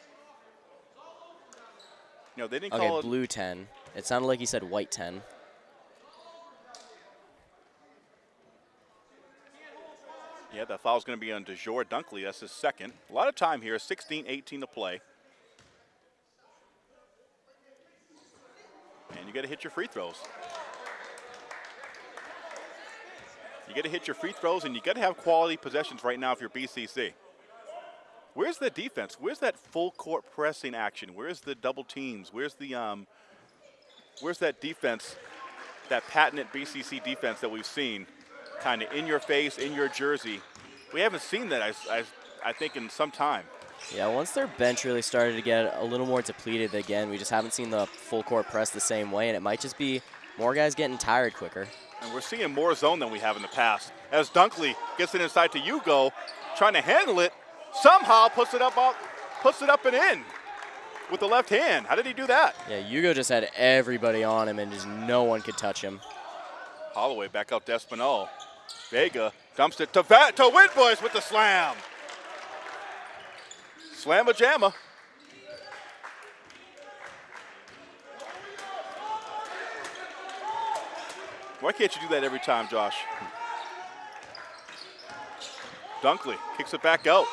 No, they didn't okay, call it. blue 10. It sounded like he said white 10. Yeah, that foul's going to be on DeJour Dunkley. That's his second. A lot of time here, 16 18 to play. And you got to hit your free throws. You got to hit your free throws, and you got to have quality possessions right now if you're BCC. Where's the defense? Where's that full court pressing action? Where's the double teams? Where's the um, where's that defense, that patented BCC defense that we've seen, kind of in your face, in your jersey. We haven't seen that, I, I, I think, in some time. Yeah, once their bench really started to get a little more depleted again, we just haven't seen the full court press the same way, and it might just be more guys getting tired quicker. And we're seeing more zone than we have in the past. As Dunkley gets it inside to Hugo, trying to handle it, somehow puts it up, up puts it up and in with the left hand. How did he do that? Yeah, Hugo just had everybody on him and just no one could touch him. Holloway back up to Espinal. Vega dumps it to, Va to Winbush with the slam. Slamma jamma. Why can't you do that every time, Josh? Dunkley kicks it back out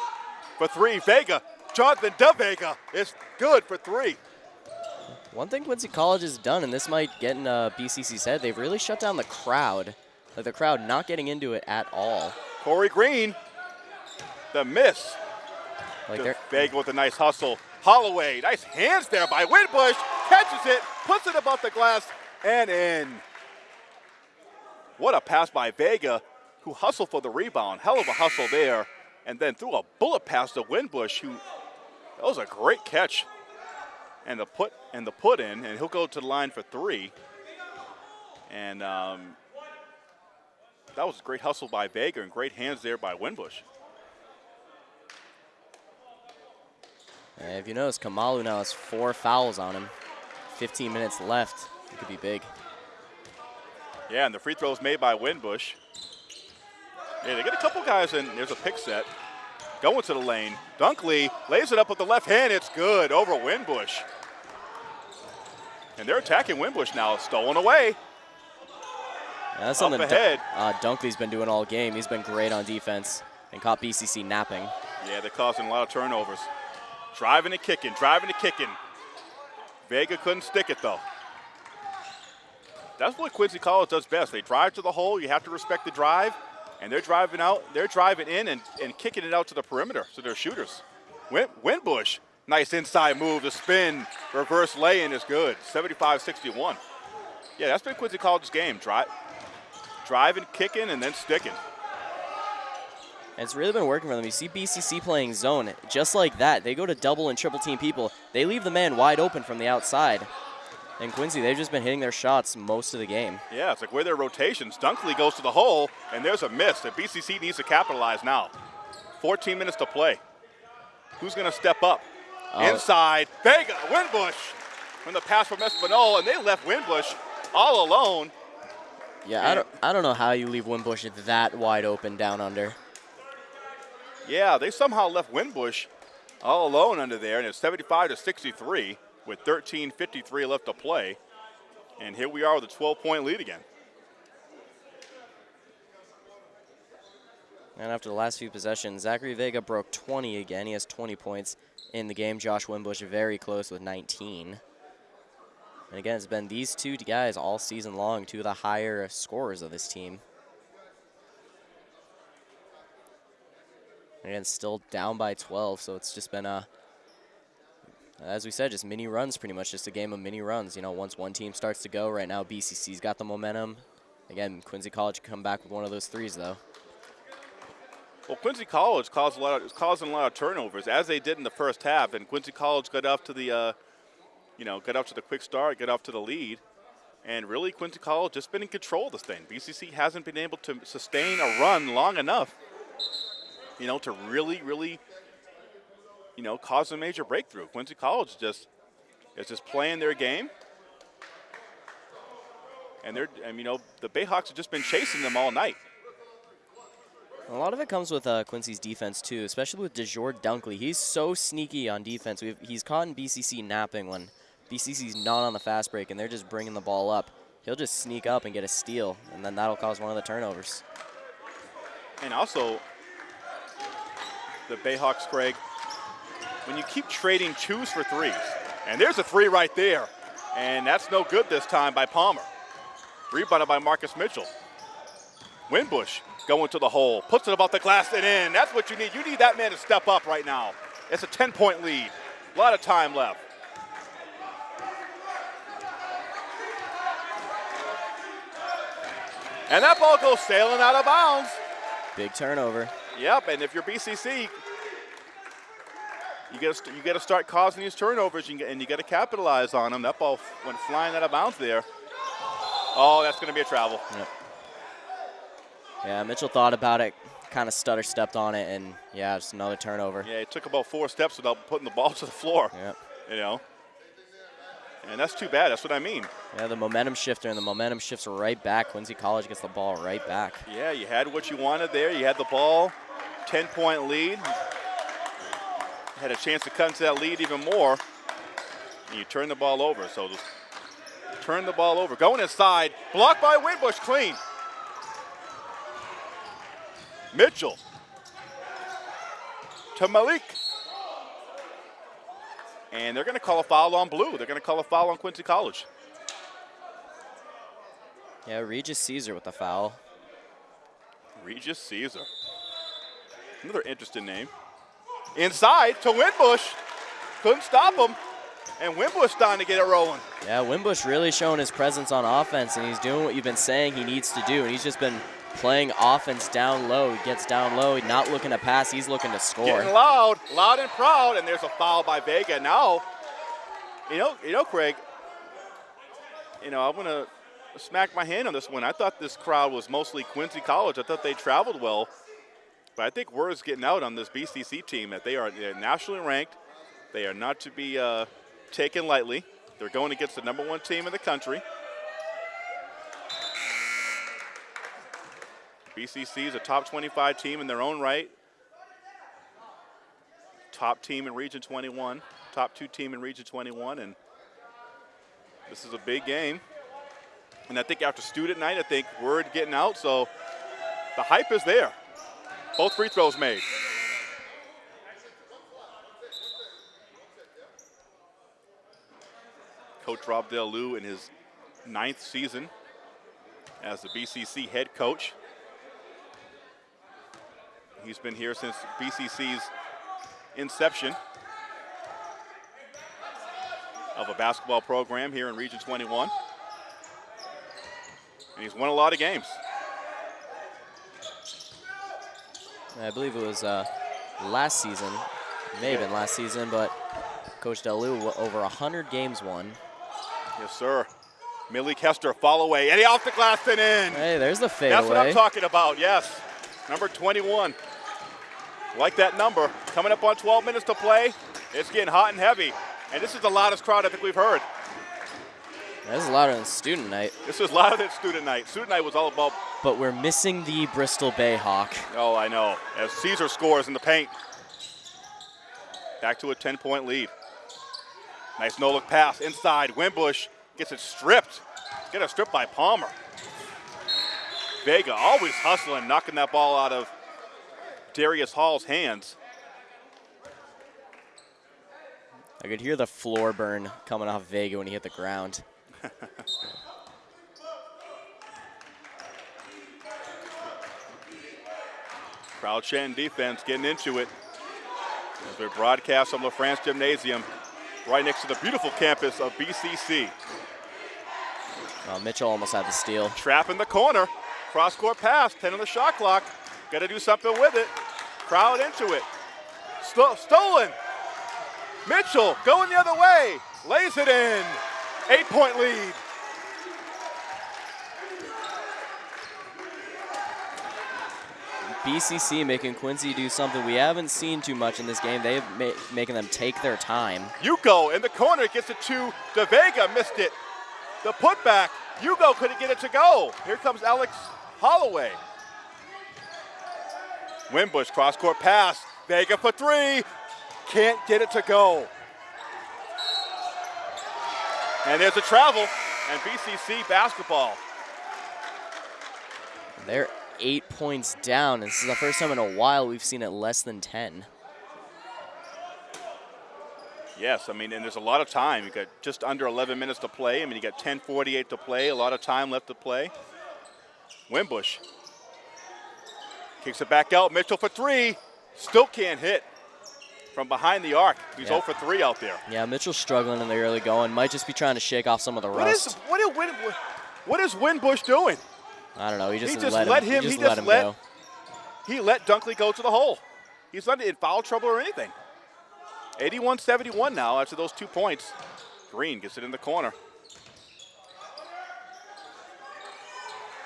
for three. Vega, Jonathan De Vega is good for three. One thing Quincy College has done, and this might get in uh, BCC's head, they've really shut down the crowd. Like the crowd not getting into it at all. Corey Green, the miss. Like Vega with a nice hustle. Holloway, nice hands there by Winbush. Catches it, puts it above the glass, and in. What a pass by Vega, who hustled for the rebound. Hell of a hustle there. And then threw a bullet pass to Winbush, who that was a great catch. And the put and the put in, and he'll go to the line for three. And um, that was a great hustle by Vega and great hands there by Winbush. And if you notice, Kamalu now has four fouls on him. 15 minutes left. It could be big. Yeah, and the free throws made by Winbush. Yeah, they get a couple guys in. There's a pick set. Going to the lane. Dunkley lays it up with the left hand. It's good over Winbush. And they're attacking Winbush now. Stolen away. Yeah, that's something ahead. Uh, Dunkley's been doing all game. He's been great on defense and caught BCC napping. Yeah, they're causing a lot of turnovers. Driving and kicking, driving and kicking. Vega couldn't stick it though. That's what Quincy College does best. They drive to the hole. You have to respect the drive. And they're driving out, they're driving in and, and kicking it out to the perimeter. So they're shooters. Win, Winbush, nice inside move, the spin, reverse lay-in is good. 75-61. Yeah, that's been Quincy College's game. Drive, driving, kicking, and then sticking. It's really been working for them. You see BCC playing zone just like that. They go to double and triple team people. They leave the man wide open from the outside. And Quincy, they've just been hitting their shots most of the game. Yeah, it's like where their rotations. Dunkley goes to the hole, and there's a miss that BCC needs to capitalize now. 14 minutes to play. Who's going to step up? Oh. Inside, Vega, Winbush. From the pass from Espinal, and they left Winbush all alone. Yeah, I don't, I don't know how you leave Winbush that wide open down under. Yeah, they somehow left Winbush all alone under there, and it's 75 to 63 with 13.53 left to play. And here we are with a 12 point lead again. And after the last few possessions, Zachary Vega broke 20 again. He has 20 points in the game. Josh Winbush very close with 19. And again, it's been these two guys all season long, two of the higher scorers of this team. And again, still down by 12, so it's just been a as we said, just mini runs pretty much, just a game of mini runs. You know, once one team starts to go, right now BCC's got the momentum. Again, Quincy College come back with one of those threes, though. Well, Quincy College caused a lot of, causing a lot of turnovers, as they did in the first half, and Quincy College got off to the, uh, you know, got off to the quick start, got off to the lead, and really Quincy College just been in control of this thing. BCC hasn't been able to sustain a run long enough, you know, to really, really you know, cause a major breakthrough. Quincy College just is just playing their game. And they're, and, you know, the Bayhawks have just been chasing them all night. A lot of it comes with uh, Quincy's defense, too, especially with DeJour Dunkley. He's so sneaky on defense. We've, he's caught in BCC napping when BCC's not on the fast break and they're just bringing the ball up. He'll just sneak up and get a steal, and then that'll cause one of the turnovers. And also, the Bayhawks, Craig, when you keep trading twos for threes. And there's a three right there. And that's no good this time by Palmer. Rebounded by Marcus Mitchell. Winbush going to the hole, puts it about the glass and in. That's what you need. You need that man to step up right now. It's a 10-point lead. A lot of time left. And that ball goes sailing out of bounds. Big turnover. Yep, and if you're BCC, you got to you got to start causing these turnovers, and you got to capitalize on them. That ball went flying out of bounds there. Oh, that's going to be a travel. Yep. Yeah, Mitchell thought about it, kind of stutter stepped on it, and yeah, just another turnover. Yeah, it took about four steps without putting the ball to the floor. Yep. You know. And that's too bad. That's what I mean. Yeah, the momentum shifter, and the momentum shifts right back. Quincy College gets the ball right back. Yeah, you had what you wanted there. You had the ball, 10-point lead. Had a chance to cut into that lead even more. And you turn the ball over. So just turn the ball over. Going inside. Blocked by Winbush. Clean. Mitchell. To Malik. And they're going to call a foul on blue. They're going to call a foul on Quincy College. Yeah, Regis Caesar with the foul. Regis Caesar. Another interesting name. Inside to Winbush. Couldn't stop him. And Winbush starting to get it rolling. Yeah, Winbush really showing his presence on offense, and he's doing what you've been saying he needs to do. And he's just been playing offense down low. He gets down low, he's not looking to pass, he's looking to score. Getting loud, loud and proud, and there's a foul by Vega. Now, you know, you know, Craig, you know, I'm gonna smack my hand on this one. I thought this crowd was mostly Quincy College. I thought they traveled well. But I think word is getting out on this BCC team that they are nationally ranked. They are not to be uh, taken lightly. They're going against the number one team in the country. BCC is a top 25 team in their own right. Top team in Region 21, top two team in Region 21, and this is a big game. And I think after student night, I think word getting out, so the hype is there. Both free throws made. Coach Rob Del Lou in his ninth season as the BCC head coach. He's been here since BCC's inception of a basketball program here in Region 21. And he's won a lot of games. I believe it was uh, last season, may have been last season, but Coach Delu over 100 games won. Yes, sir. Malik Hester, fall away, Eddie off the glass and in. Hey, there's the fade That's what I'm talking about, yes. Number 21. Like that number. Coming up on 12 minutes to play. It's getting hot and heavy. And this is the loudest crowd I think we've heard. This is louder than student night. This is louder than student night. Student night was all about. But we're missing the Bristol Bayhawk. Oh, I know. As Caesar scores in the paint. Back to a 10 point lead. Nice no look pass inside. Winbush gets it stripped. Get a strip by Palmer. Vega always hustling, knocking that ball out of Darius Hall's hands. I could hear the floor burn coming off Vega when he hit the ground. Crowd chanting defense, getting into it. As we broadcast from LaFrance Gymnasium, right next to the beautiful campus of BCC. Well, Mitchell almost had the steal. Trap in the corner. Cross court pass, 10 on the shot clock. Got to do something with it. Crowd into it. St stolen. Mitchell going the other way. Lays it in. Eight point lead. BCC making Quincy do something we haven't seen too much in this game. They've ma making them take their time. Yuko in the corner gets it to De Vega, missed it. The putback. Yuko couldn't get it to go. Here comes Alex Holloway. Winbush cross court pass. Vega for three. Can't get it to go. And there's a travel and BCC basketball. They're eight points down. This is the first time in a while we've seen it less than 10. Yes, I mean, and there's a lot of time. You've got just under 11 minutes to play. I mean, you got 10:48 to play. A lot of time left to play. Winbush kicks it back out. Mitchell for three, still can't hit from behind the arc. He's Yeah. 0 for 3 out there. Yeah, Mitchell's struggling in the early going. Might just be trying to shake off some of the What is rust. what is, what is Winbush doing? I don't know. He just, He just let, let him, him- He just he let just him let- go. He let Dunkley go to the hole. He's not in foul trouble or anything. 81-71 now after those two points. Green gets it in the corner.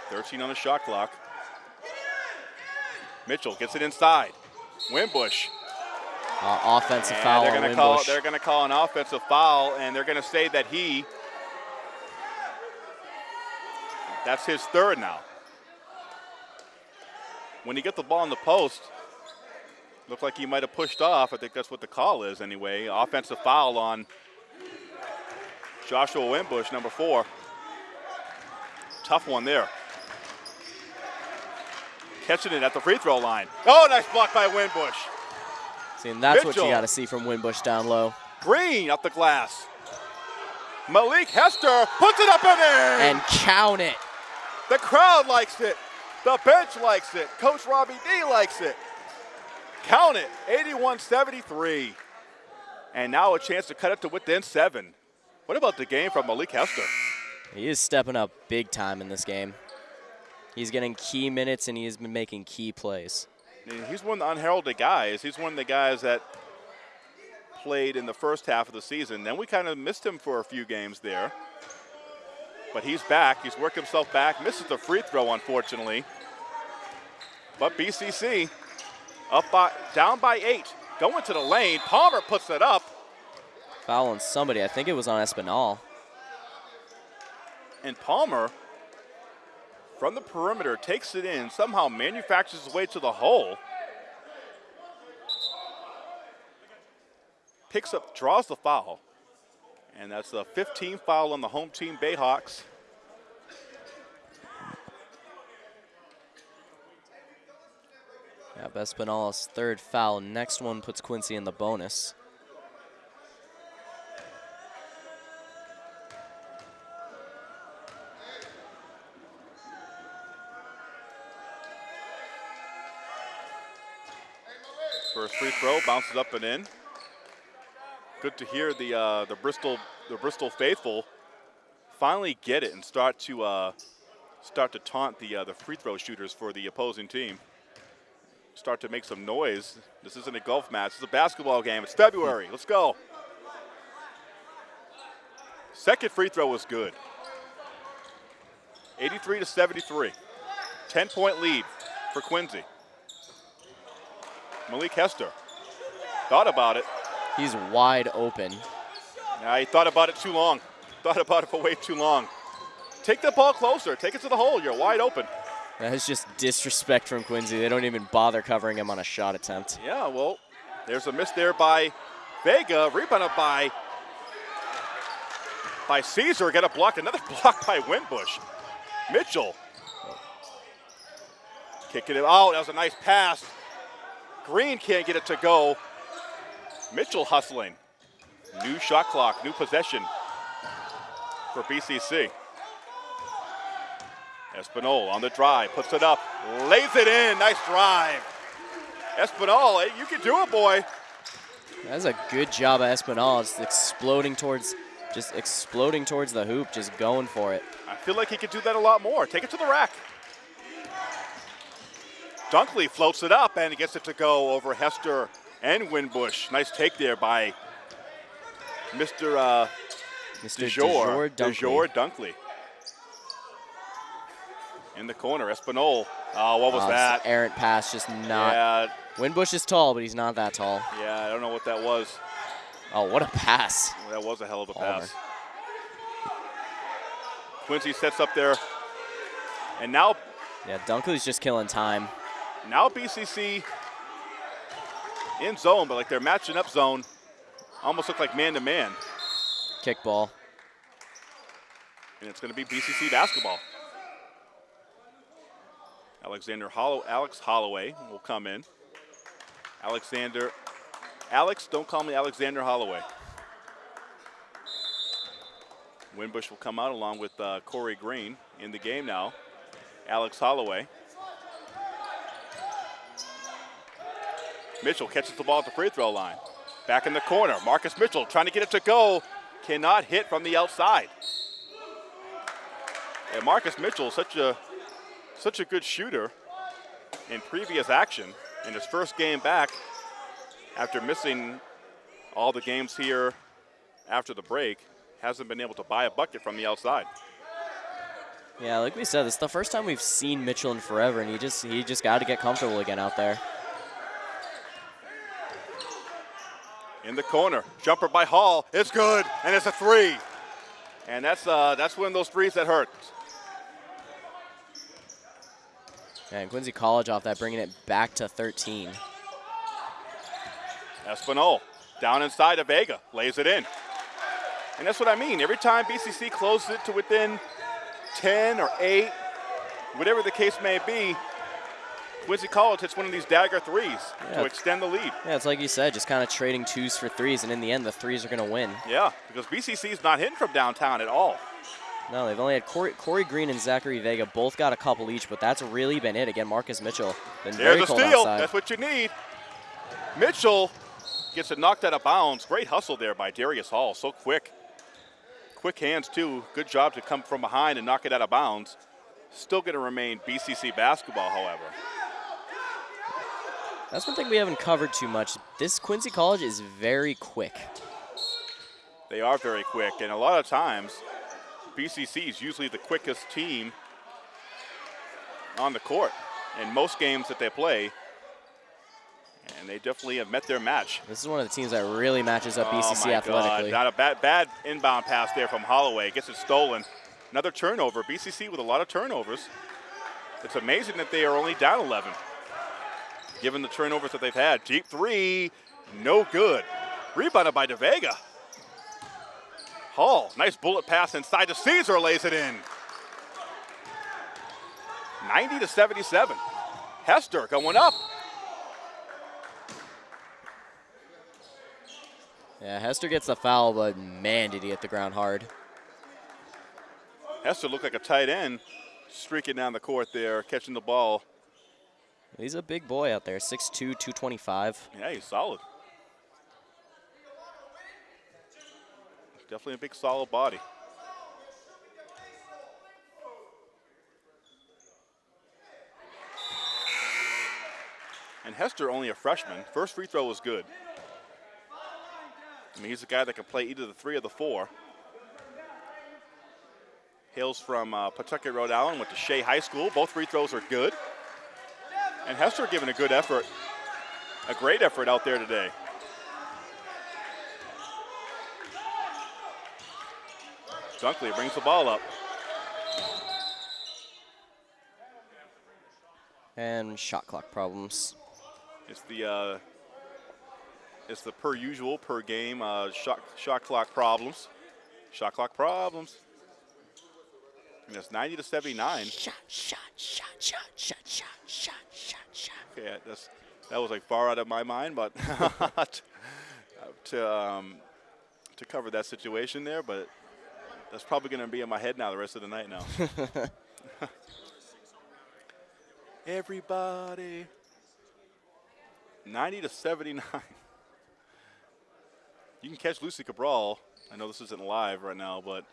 13 on the shot clock. Mitchell gets it inside. Winbush. Uh, offensive And foul they're gonna call they're gonna call an offensive foul and they're gonna say that he that's his third now. When he gets the ball in the post, looked like he might have pushed off. I think that's what the call is anyway. Offensive foul on Joshua Winbush, number four. Tough one there. Catching it at the free throw line. Oh, nice block by Winbush. See, and that's what you got to see from Winbush down low. Green up the glass. Malik Hester puts it up in. And count it. the crowd likes it. The bench likes it. Coach Robbie D likes it. Count it. 81-73. And now a chance to cut it to within seven. What about the game from Malik Hester? He is stepping up big time in this game. He's getting key minutes and he has been making key plays. He's one of the unheralded guys. He's one of the guys that played in the first half of the season. Then we kind of missed him for a few games there. But he's back. He's worked himself back. Misses the free throw, unfortunately. But BCC up by down by eight. Going to the lane. Palmer puts it up. Foul on somebody. I think it was on Espinal. And Palmer, from the perimeter, takes it in, somehow manufactures his way to the hole. Picks up, draws the foul. And that's the 15 foul on the home team Bayhawks. Yeah, third foul. Next one puts Quincy in the bonus. Free throw bounces up and in. Good to hear the uh, the Bristol the Bristol faithful finally get it and start to uh, start to taunt the uh, the free throw shooters for the opposing team. Start to make some noise. This isn't a golf match. It's a basketball game. It's February. Let's go. Second free throw was good. 83 to 73. 10 point lead for Quincy. Malik Hester thought about it. He's wide open. Yeah, he thought about it too long. Thought about it for way too long. Take the ball closer. Take it to the hole. You're wide open. That is just disrespect from Quincy. They don't even bother covering him on a shot attempt. Yeah, well, there's a miss there by Vega. Rebounded by by Caesar. Got a block. Another block by Winbush. Mitchell. Kicking it out. That was a nice pass. Green can't get it to go. Mitchell hustling. New shot clock, new possession for BCC. Espinol on the drive, puts it up, lays it in. Nice drive. Espinol, you can do it, boy. That's a good job of Espinal. It's exploding towards, just exploding towards the hoop, just going for it. I feel like he could do that a lot more. Take it to the rack. Dunkley floats it up and gets it to go over Hester and Winbush. Nice take there by Mr. Uh, Mr. DeJour. DeJour Dunkley. Dunkley. In the corner, Espinol. Oh, what was Oh, it's that? errant pass, just not. Yeah, Winbush is tall, but he's not that tall. yeah, I don't know what that was. Oh, what a pass. That was a hell of a Palmer. pass. Quincy sets up there. And now Yeah, Dunkley's just killing time. Now BCC in zone, but like they're matching up zone. Almost look like man to man. Kickball. And it's going to be BCC basketball. Alexander Hollow, Alex Holloway will come in. Alexander, Alex, don't call me Alexander Holloway. Winbush will come out along with uh, Corey Green in the game now. Alex Holloway. Mitchell catches the ball at the free throw line. Back in the corner, Marcus Mitchell trying to get it to go. Cannot hit from the outside. And Marcus Mitchell, such a such a good shooter in previous action. In his first game back, after missing all the games here after the break, hasn't been able to buy a bucket from the outside. Yeah, like we said, it's the first time we've seen Mitchell in forever, and he just he just got to get comfortable again out there. In the corner, jumper by Hall, it's good, and it's a three. And that's uh, that's one of those threes that hurt. And Quincy College off that, bringing it back to 13. Espinol down inside of Vega, lays it in. And that's what I mean. Every time BCC closes it to within 10 or 8, whatever the case may be, Quincy College hits one of these dagger threes Yeah. to extend the lead. Yeah, it's like you said, just kind of trading twos for threes, and in the end, the threes are going to win. Yeah, because BCC is not hitting from downtown at all. No, they've only had Corey, Corey Green and Zachary Vega both got a couple each, but that's really been it. Again, Marcus Mitchell been very There's a cold steal. outside. That's what you need. Mitchell gets it knocked out of bounds. Great hustle there by Darius Hall. So quick. Quick hands, too. Good job to come from behind and knock it out of bounds. Still going to remain BCC basketball, however. That's one thing we haven't covered too much. This Quincy College is very quick. They are very quick, and a lot of times, BCC is usually the quickest team on the court in most games that they play. And they definitely have met their match. This is one of the teams that really matches up oh BCC my athletically. God. Not a bad, bad inbound pass there from Holloway. Gets it stolen. Another turnover. BCC with a lot of turnovers. It's amazing that they are only down 11, given the turnovers that they've had. Deep three, no good. Rebounded by DeVega. Hall, nice bullet pass inside to Caesar, lays it in. 90 to 77. Hester going up. Yeah, Hester gets the foul, but man, did he hit the ground hard. Hester looked like a tight end, streaking down the court there, catching the ball. He's a big boy out there, 6'2", 225. Yeah, he's solid. Definitely a big, solid body. And Hester only a freshman. First free throw was good. I mean, he's a guy that can play either the three or the four. Hails from uh, Pawtucket, Rhode Island, went to Shea High School. Both free throws are good. And Hester giving a good effort, a great effort out there today. Dunkley brings the ball up. And shot clock problems. It's the uh, it's the per usual, per game uh, shot, shot clock problems. Shot clock problems. And it's 90 to 79. Shot, shot, shot, shot, shot, shot, shot. Okay, that's that was like far out of my mind, but to um, to cover that situation there, but that's probably going to be in my head now the rest of the night now. Everybody. 90 to 79. You can catch Lucy Cabral. I know this isn't live right now, but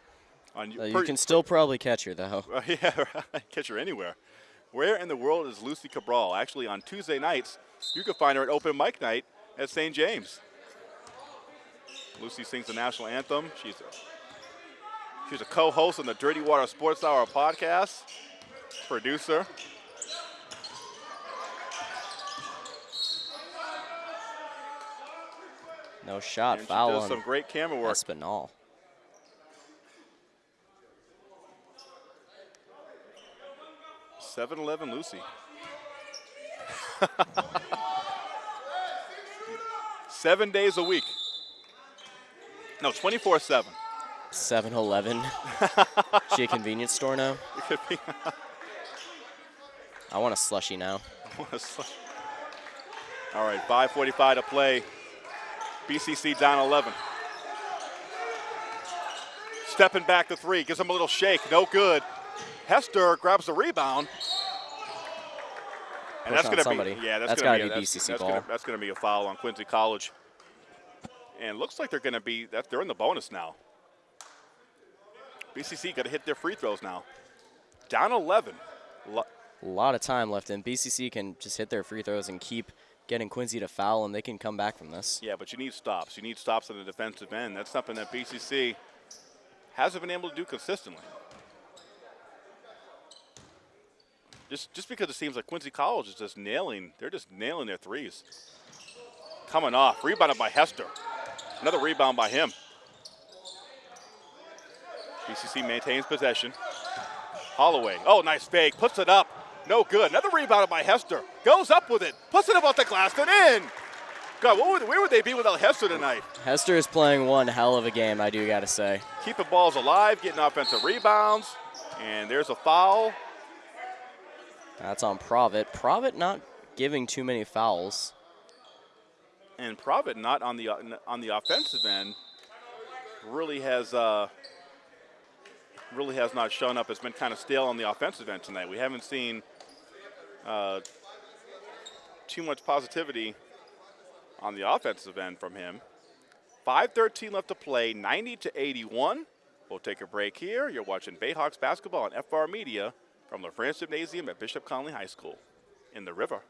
on Uh, you can still probably catch her, though. uh, yeah, catch her anywhere. Where in the world is Lucy Cabral? Actually, on Tuesday nights, you can find her at open mic night at St. James. Lucy sings the national anthem. She's a, she's a co-host on the Dirty Water Sports Hour podcast, producer. No shot, and she foul does on some great camera work. Espinal. Seven Eleven Lucy. Seven days a week. No, 24 7. 7-Eleven. she a convenience store now? It could be. I want a slushy now. All right, 5.45 to play. BCC down 11. Stepping back to three, gives him a little shake, no good. Hester grabs the rebound. And Push that's going to be yeah, that's, That's going to be that's, BCC that's ball. That's going to be a foul on Quincy College. And it looks like they're going to be that they're in the bonus now. BCC got to hit their free throws now. Down 11. Lo- a lot of time left, and BCC can just hit their free throws and keep getting Quincy to foul, and they can come back from this. Yeah, but you need stops. You need stops on the defensive end. That's something that BCC hasn't been able to do consistently. Just, just because it seems like Quincy College is just nailing, they're just nailing their threes. Coming off, rebounded by Hester. Another rebound by him. BCC maintains possession. Holloway, oh, nice fake, puts it up. No good. Another rebound by Hester. Goes up with it, puts it above the glass, and in. God, would, where would they be without Hester tonight? Hester is playing one hell of a game, I do got to say. Keeping balls alive, getting offensive rebounds. And there's a foul. That's on Provitt. Provitt not giving too many fouls. And Provitt not on the on the offensive end really has uh, really has not shown up. It's been kind of stale on the offensive end tonight. We haven't seen uh, too much positivity on the offensive end from him. 5.13 left to play, 90 to 81. We'll take a break here. You're watching Bayhawks basketball on FR Media from the LaFrance Gymnasium at Bishop Connolly High School in the river.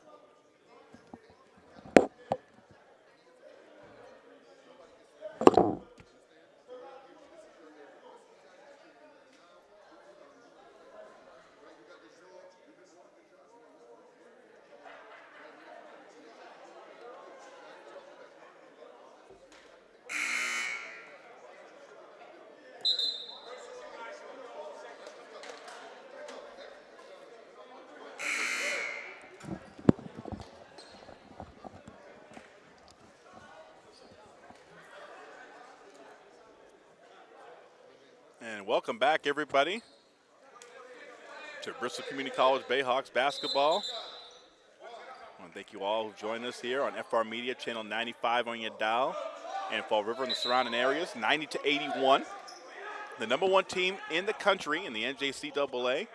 Welcome back, everybody, to Bristol Community College Bayhawks basketball. I want to thank you all who joined us here on FR Media, channel 95 on your dial, and Fall River and the surrounding areas, 90 to 81. The number one team in the country in the NJCAA,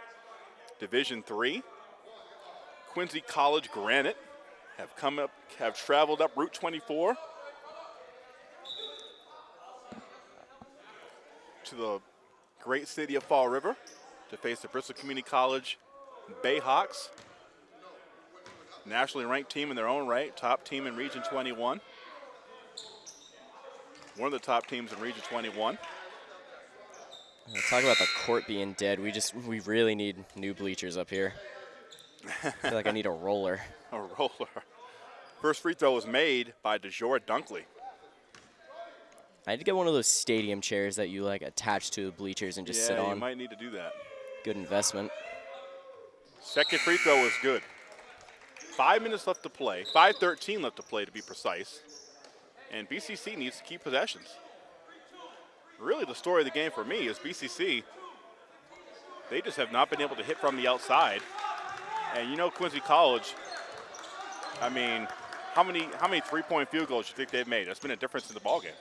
Division Three. Quincy College Granite have come up, have traveled up Route 24 to the great city of Fall River to face the Bristol Community College Bayhawks. Nationally ranked team in their own right, top team in Region 21. One of the top teams in Region 21. Talk about the court being dead. We just we really need new bleachers up here. I feel like I need a roller. A roller. First free throw was made by DeJour Dunkley. I to get one of those stadium chairs that you like attach to the bleachers and just yeah, sit on. Yeah, you might need to do that. Good investment. Second free throw was good. Five minutes left to play. 5.13 left to play to be precise. And BCC needs to keep possessions. Really the story of the game for me is BCC, they just have not been able to hit from the outside. And you know Quincy College, I mean, how many how many three-point field goals do you think they've made? That's been a difference in the ballgame.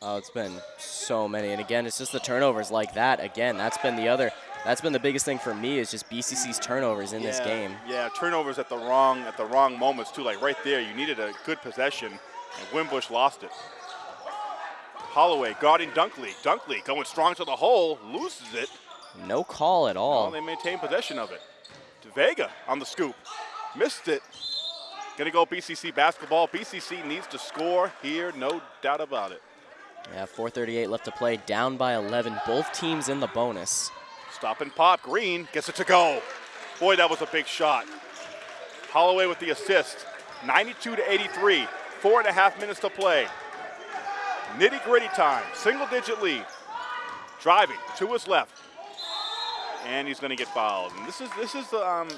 Oh, it's been so many. And again, it's just the turnovers like that. Again, that's been the other that's been the biggest thing for me is just BCC's turnovers in yeah, this game. Yeah, turnovers at the wrong at the wrong moments too. Like right there, you needed a good possession, and Winbush lost it. Holloway guarding Dunkley. Dunkley going strong to the hole, loses it. No call at all. They maintain possession of it. To Vega on the scoop, missed it. Gonna go BCC basketball. BCC needs to score here, no doubt about it. Yeah, 4:38 left to play, down by 11. Both teams in the bonus. Stop and pop. Green gets it to go. Boy, that was a big shot. Holloway with the assist. 92 to 83. Four and a half minutes to play. Nitty gritty time. Single digit lead. Driving to his left. And he's going to get fouled. And this is this is the um,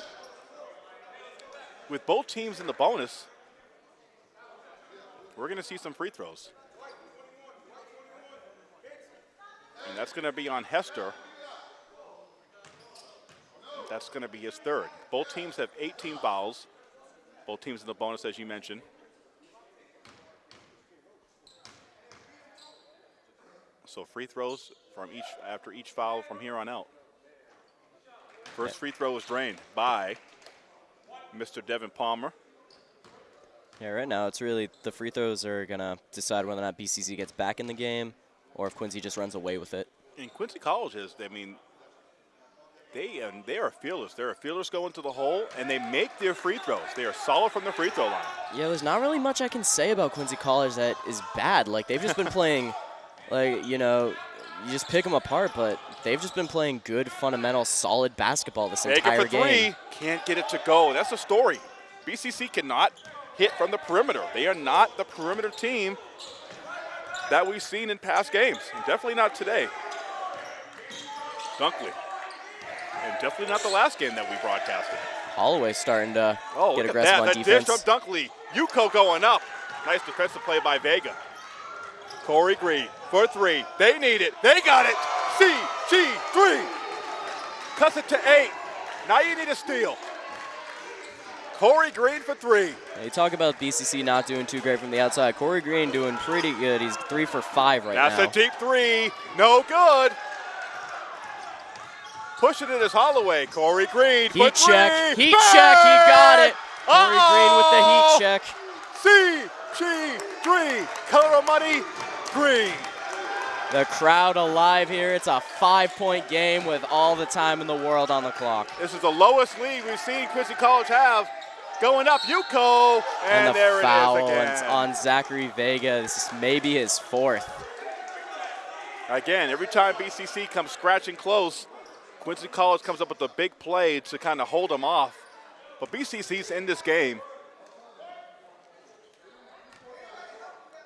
with both teams in the bonus. We're going to see some free throws. And that's going to be on Hester. That's going to be his third. Both teams have 18 fouls. Both teams in the bonus, as you mentioned. So free throws from each after each foul from here on out. First free throw was drained by Mr. Devin Palmer. Yeah, right now it's really the free throws are gonna decide whether or not BCC gets back in the game, or if Quincy just runs away with it. And Quincy College is, I mean, they and they are fearless. They're fearless going to the hole, and they make their free throws. They are solid from the free throw line. Yeah, there's not really much I can say about Quincy College that is bad. Like they've just been playing, like you know, you just pick them apart, but they've just been playing good, fundamental, solid basketball this Vega entire for three, can't get it to go. That's the story. BCC cannot hit from the perimeter. They are not the perimeter team that we've seen in past games, definitely not today. Dunkley. And definitely not the last game that we broadcasted. Holloway starting to Oh, get aggressive at on that. That defense. dish from Dunkley. Yuko going up. Nice defensive play by Vega. Corey Green for three. They need it. They got it. CG3. Cuts it to eight. Now you need a steal. Corey Green for three. Yeah, you talk about BCC not doing too great from the outside. Corey Green doing pretty good. He's three for five right That's now. That's a deep three. No good. Pushing it is Holloway. Corey Green. Heat for three. check. Heat check. He got it. Corey Green with the heat check. CG3. Color of money. Green. The crowd alive here. It's a five-point game with all the time in the world on the clock. This is the lowest lead we've seen Quincy College have. Going up, Yuko, and, And, the there foul it is again. on Zachary Vega. This is maybe his fourth. Again, every time BCC comes scratching close, Quincy College comes up with a big play to kind of hold them off. But BCC's in this game.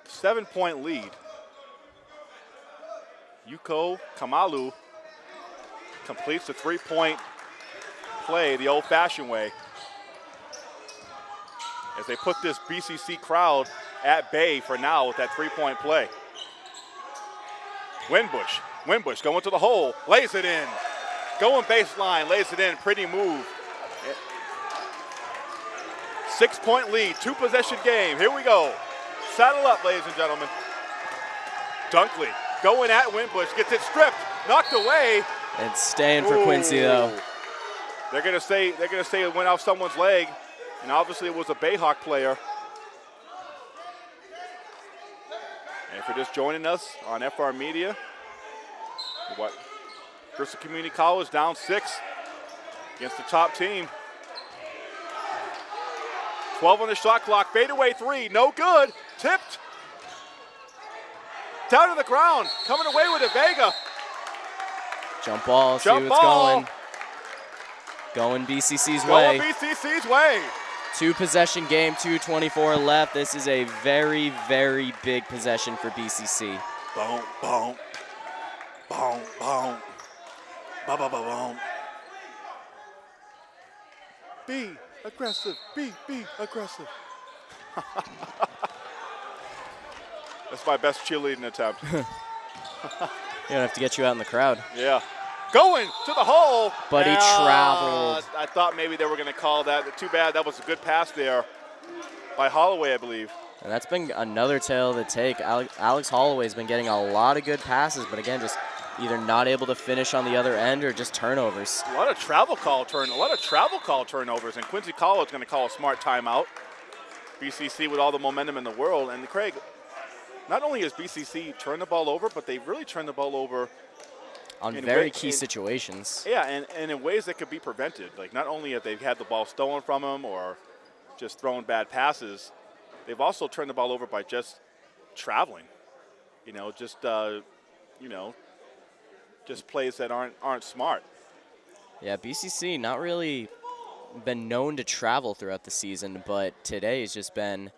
Seven point lead. Yuko Kamalu completes the three point play the old fashioned way. As they put this BCC crowd at bay for now with that three point play. Winbush. Winbush going to the hole, lays it in. Going baseline, lays it in. Pretty move. Six point lead, two possession game. Here we go. Saddle up, ladies and gentlemen. Dunkley going at Winbush, gets it stripped, knocked away. And staying for Quincy though. They're gonna say they're gonna say it went off someone's leg, and obviously it was a Bayhawk player. And if you're just joining us on FR Media, what Bristol Community College down six against the top team. 12 on the shot clock, fadeaway three, no good, tipped. Down to the ground, coming away with it, Vega. Jump ball, see what's ball. going. Going BCC's Going way. BCC's way. Two possession game, 224 left. This is a very, very big possession for BCC. Boom, boom, boom, boom, ba ba ba boom. Be aggressive. Be be aggressive. That's my best cheerleading attempt. You don't have to get you out in the crowd. yeah. Going to the hole. But he traveled. I thought maybe they were going to call that. Too bad. That was a good pass there by Holloway, I believe. And that's been another tail to take. Alex Holloway's been getting a lot of good passes, but again, just either not able to finish on the other end or just turnovers. A lot of travel call turn, a lot of travel call turnovers, and Quincy College going to call a smart timeout. BCC with all the momentum in the world, and Craig. Not only has BCC turned the ball over, but they've really turned the ball over, On In very way- key in- situations. yeah, and, and in ways that could be prevented. Like not only have they had the ball stolen from them or just throwing bad passes, they've also turned the ball over by just traveling. You know, just uh, you know, just plays that aren't aren't smart. Yeah, BCC not really been known to travel throughout the season, but today has just been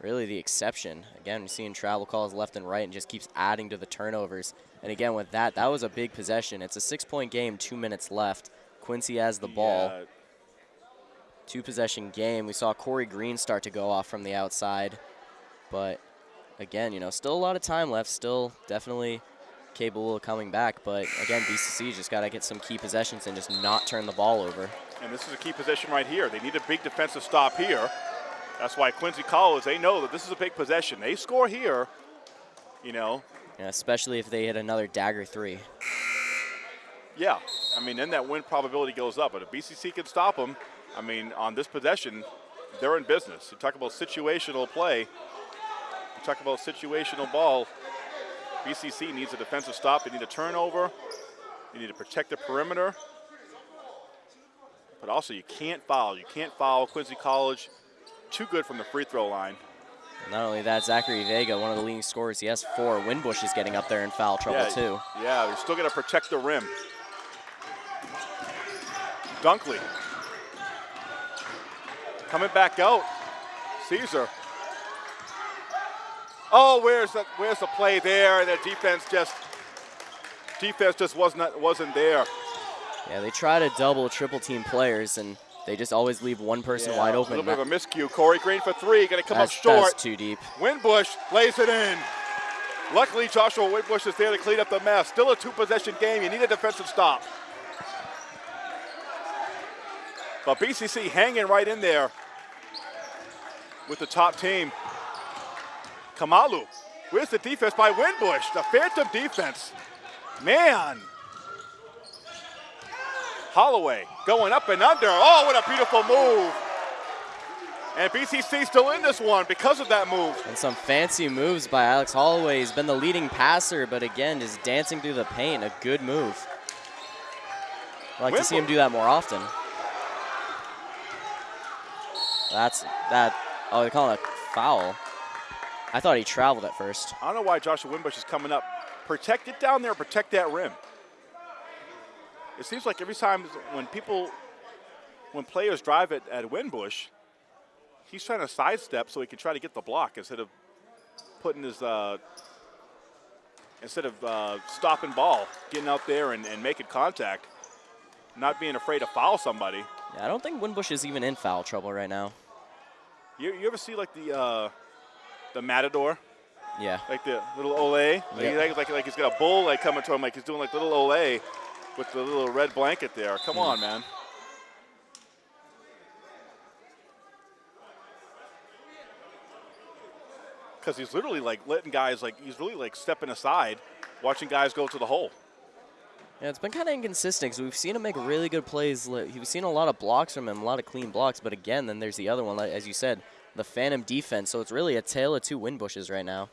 really the exception. Again, seeing travel calls left and right and just keeps adding to the turnovers. And again, with that, that was a big possession. It's a six-point game, two minutes left. Quincy has the ball. Yeah, Two possession game. We saw Corey Green start to go off from the outside. But again, you know, still a lot of time left. Still definitely capable of coming back. But again, BCC just got to get some key possessions and just not turn the ball over. And this is a key position right here. They need a big defensive stop here. That's why Quincy College, they know that this is a big possession. They score here, you know, Especially if they hit another dagger three. yeah. I mean, then that win probability goes up. But if BCC can stop them, I mean, on this possession, they're in business. You talk about situational play. You talk about situational ball. BCC needs a defensive stop. They need a turnover. They need to protect the perimeter. but also you can't foul. You can't foul Quincy College. Too good from the free throw line. Not only that, Zachary Vega, one of the leading scorers, he has four. Winbush is getting up there in foul trouble yeah, too. Yeah, they're still going to protect the rim. Dunkley. Coming back out. Caesar. Oh, where's the where's the play there? The defense just defense just wasn't wasn't there. Yeah, they try to double, triple team players, and they just always leave one person Yeah, wide open. A little bit of a miscue. Corey Green for three, going to come that's, up short. that's too deep. Winbush lays it in. Luckily, Joshua Winbush is there to clean up the mess. Still a two-possession game. You need a defensive stop. But BCC hanging right in there with the top team. Kamalu. Where's the defense by Winbush? The phantom defense. Man. Holloway going up and under. Oh, what a beautiful move. And BCC still in this one because of that move. And some fancy moves by Alex Holloway. He's been the leading passer, but again, just dancing through the paint. A good move. I'd like to see him do that more often. That's that. Oh, they call it a foul. I thought he traveled at first. I don't know why Joshua Winbush is coming up. Protect it down there, protect that rim. It seems like every time when people, when players drive it at Winbush, he's trying to sidestep so he can try to get the block instead of putting his, uh, instead of uh, stopping ball, getting out there and, and making contact, not being afraid to foul somebody. Yeah, I don't think Winbush is even in foul trouble right now. You, you ever see like the uh, the matador? Yeah. Like the little ole. Like, Yep. like, like, like he's got a bull like coming to him, like he's doing like little ole with the little red blanket there. Come on, man. Because he's literally like letting guys like he's really like stepping aside, watching guys go to the hole. Yeah, it's been kind of inconsistent because we've seen him make really good plays. We've seen a lot of blocks from him, a lot of clean blocks. But again, then there's the other one, as you said, the Phantom defense. So it's really a tale of two Winbushes right now.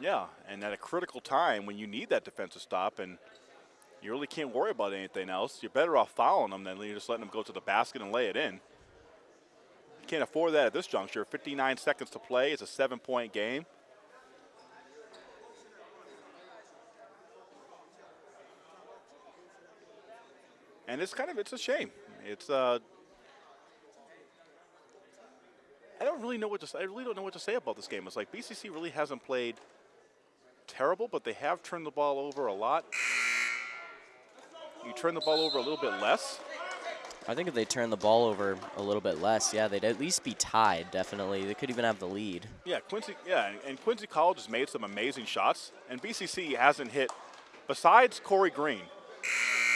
Yeah, and at a critical time when you need that defensive stop and you really can't worry about anything else, you're better off fouling them than just letting them go to the basket and lay it in. You can't afford that at this juncture. 59 seconds to play. It's a seven-point game. And it's kind of it's a shame. It's uh I don't really know what to say. I really don't know what to say about this game. It's like BCC really hasn't played terrible, but they have turned the ball over a lot. You turn the ball over a little bit less. I think if they turn the ball over a little bit less, yeah, they'd at least be tied, definitely. They could even have the lead. Yeah, Quincy. Yeah, and- Quincy College has made some amazing shots, and BCC hasn't hit. Besides Corey Green,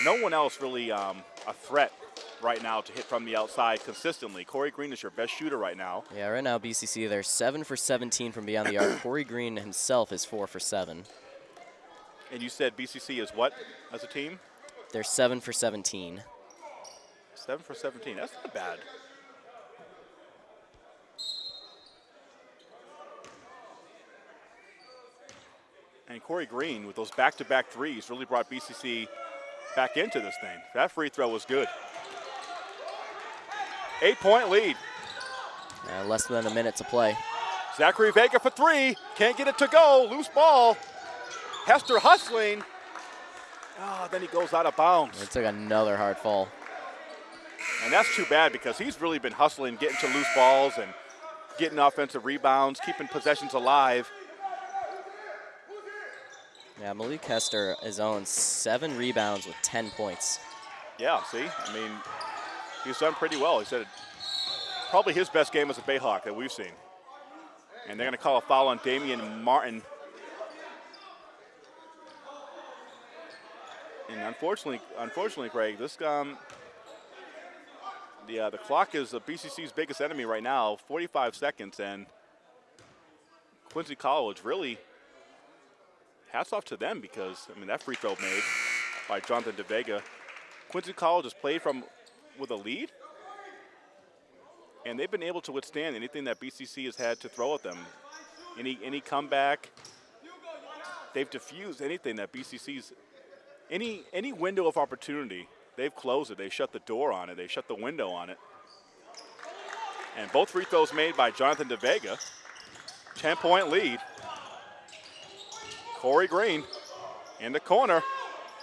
no one else really um, a threat right now to hit from the outside consistently. Corey Green is your best shooter right now. Yeah, right now BCC they're seven for 17 from beyond the arc. Corey Green himself is four for seven. And you said BCC is what as a team? They're seven for 17. Seven for 17. That's not bad. And Corey Green, with those back-to-back threes, really brought BCC back into this thing. That free throw was good. Eight-point lead. Uh, less than a minute to play. Zachary Vega for three. Can't get it to go. Loose ball. Hester hustling. Ah, then he goes out of bounds. It took another hard fall. And that's too bad because he's really been hustling, getting to loose balls and getting offensive rebounds, keeping possessions alive. Yeah, Malik Hester is on seven rebounds with 10 points. Yeah, see? I mean, he's done pretty well. He said probably his best game as a Bayhawk that we've seen. And they're going to call a foul on Damian Martin. And unfortunately, unfortunately, Craig, this um, the uh, the clock is the BCC's biggest enemy right now. 45 seconds, and Quincy College really hats off to them because I mean that free throw made by Jonathan DeVega. Quincy College has played from with a lead, and they've been able to withstand anything that BCC has had to throw at them. Any any comeback, they've diffused anything that BCC's any any window of opportunity they've closed it. They shut the door on it. They shut the window on it. And both free throws made by Jonathan DeVega. 10 point lead. Corey Green in the corner.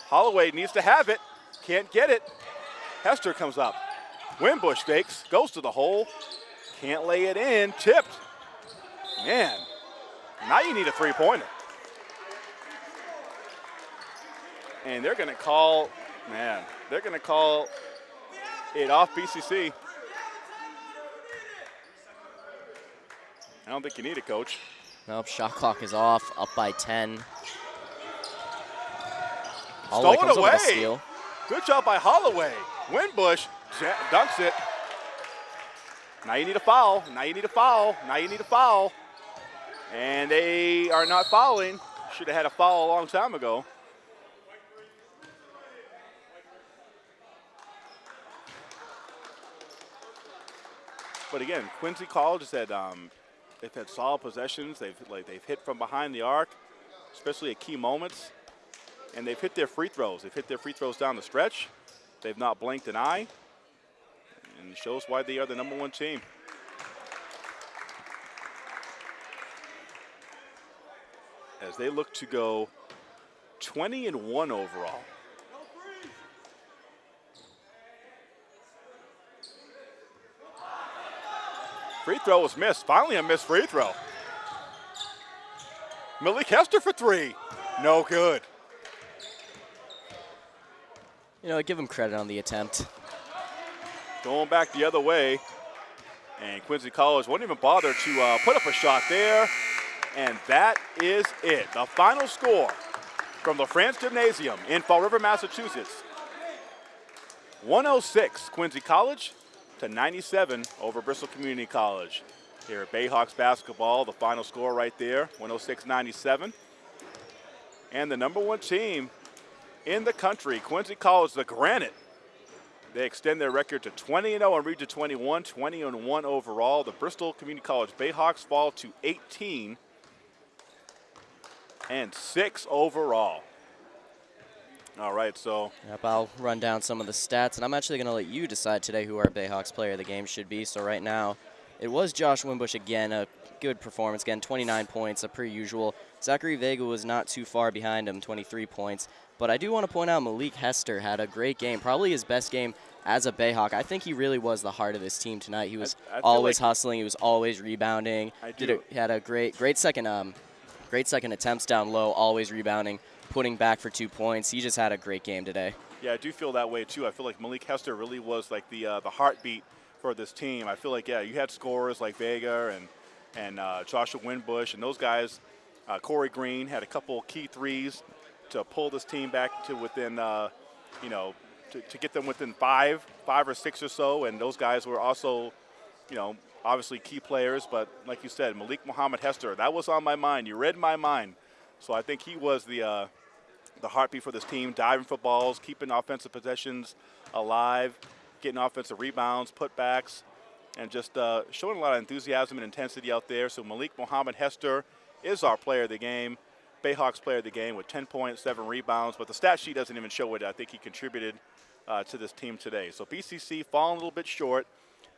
Holloway needs to have it. Can't get it. Hester comes up. Winbush fakes, goes to the hole. Can't lay it in. Tipped. Man, now you need a three pointer. And they're going to call, man, they're going to call it off BCC. I don't think you need it, coach. Nope, shot clock is off, up by 10. Stole it a away. steal. Good job by Holloway. Winbush ja- dunks it. Now you need a foul. Now you need a foul. Now you need a foul. And they are not fouling. Should have had a foul a long time ago. But again, Quincy College has had um, they've had solid possessions. They've like they've hit from behind the arc, especially at key moments and they've hit their free throws. They've hit their free throws down the stretch. They've not blinked an eye, and it shows why they are the number one team. As they look to go 20 and 1 overall. Free throw was missed. Finally, a missed free throw. Malik Hester for three. No good. You know, give him credit on the attempt. Going back the other way. And Quincy College won't even bother to uh, put up a shot there. And that is it. The final score from the France Gymnasium in Fall River, Massachusetts. 106 Quincy College to 97 over Bristol Community College. Here at Bayhawks basketball, the final score right there, 106-97. And the number one team in the country, Quincy College, the Granite. They extend their record to 20 0 and oh Region 21, 20 1 overall. The Bristol Community College Bayhawks fall to 18 and 6 overall. All right, so Yep, I'll run down some of the stats, and I'm actually going to let you decide today who our Bayhawks player of the game should be. So right now, it was Josh Winbush again, a good performance again, 29 points, a per usual. Zachary Vega was not too far behind him, 23 points. But I do want to point out Malik Hester had a great game, probably his best game as a Bayhawk. I think he really was the heart of this team tonight. He was I feel always like- husling, he was always rebounding. I Did a, he had a great, great second, um, great second attempts down low, always rebounding, putting back for two points. He just had a great game today. Yeah, I do feel that way too. I feel like Malik Hester really was like the uh, the heartbeat for this team. I feel like yeah, you had scorers like Vega and and uh, Joshua Winbush and those guys. Uh, Corey Green had a couple key threes to pull this team back to within, uh, you know, to, to get them within five, five or six or so. And those guys were also, you know, obviously key players. But like you said, Malik Muhammad Hester, that was on my mind. You read my mind. So I think he was the uh, the heartbeat for this team, diving for balls, keeping offensive possessions alive, getting offensive rebounds, putbacks, and just uh, showing a lot of enthusiasm and intensity out there. So Malik Mohammed Hester is our player of the game, Bayhawks player of the game with 10 points, seven rebounds, but the stat sheet doesn't even show it. I think he contributed uh, to this team today. So BCC falling a little bit short.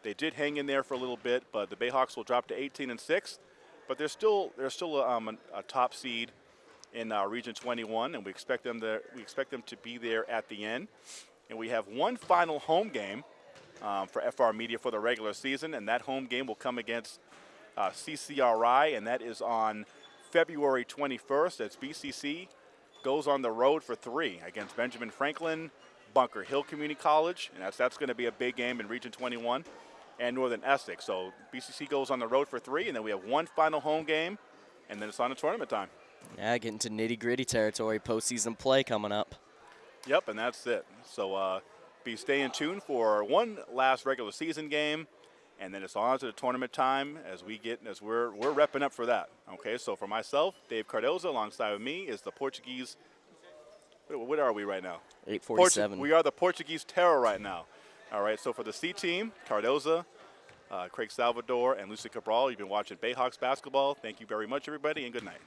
They did hang in there for a little bit, but the Bayhawks will drop to 18 and six. But they're still they're still um, a top seed in uh, Region 21, and we expect them to we expect them to be there at the end. And we have one final home game um, for FR Media for the regular season, and that home game will come against uh, CCRI, and that is on February 21st. As BCC goes on the road for three against Benjamin Franklin, Bunker Hill Community College, and that's that's going to be a big game in Region 21, and Northern Essex. So BCC goes on the road for three, and then we have one final home game, and then it's on to tournament time. Yeah, getting to nitty gritty territory, postseason play coming up. Yep, and that's it. So uh, be staying tuned for one last regular season game, and then it's on to the tournament time as we get as we're we're repping up for that. Okay, so for myself, Dave Cardoza, alongside of me is the Portuguese. What, what are we right now? 847. Portu- we are the Portuguese terror right now. All right, so for the C team, Cardoza, uh, Craig Salvador, and Lucy Cabral, you've been watching Bayhawks basketball. Thank you very much, everybody, and good night.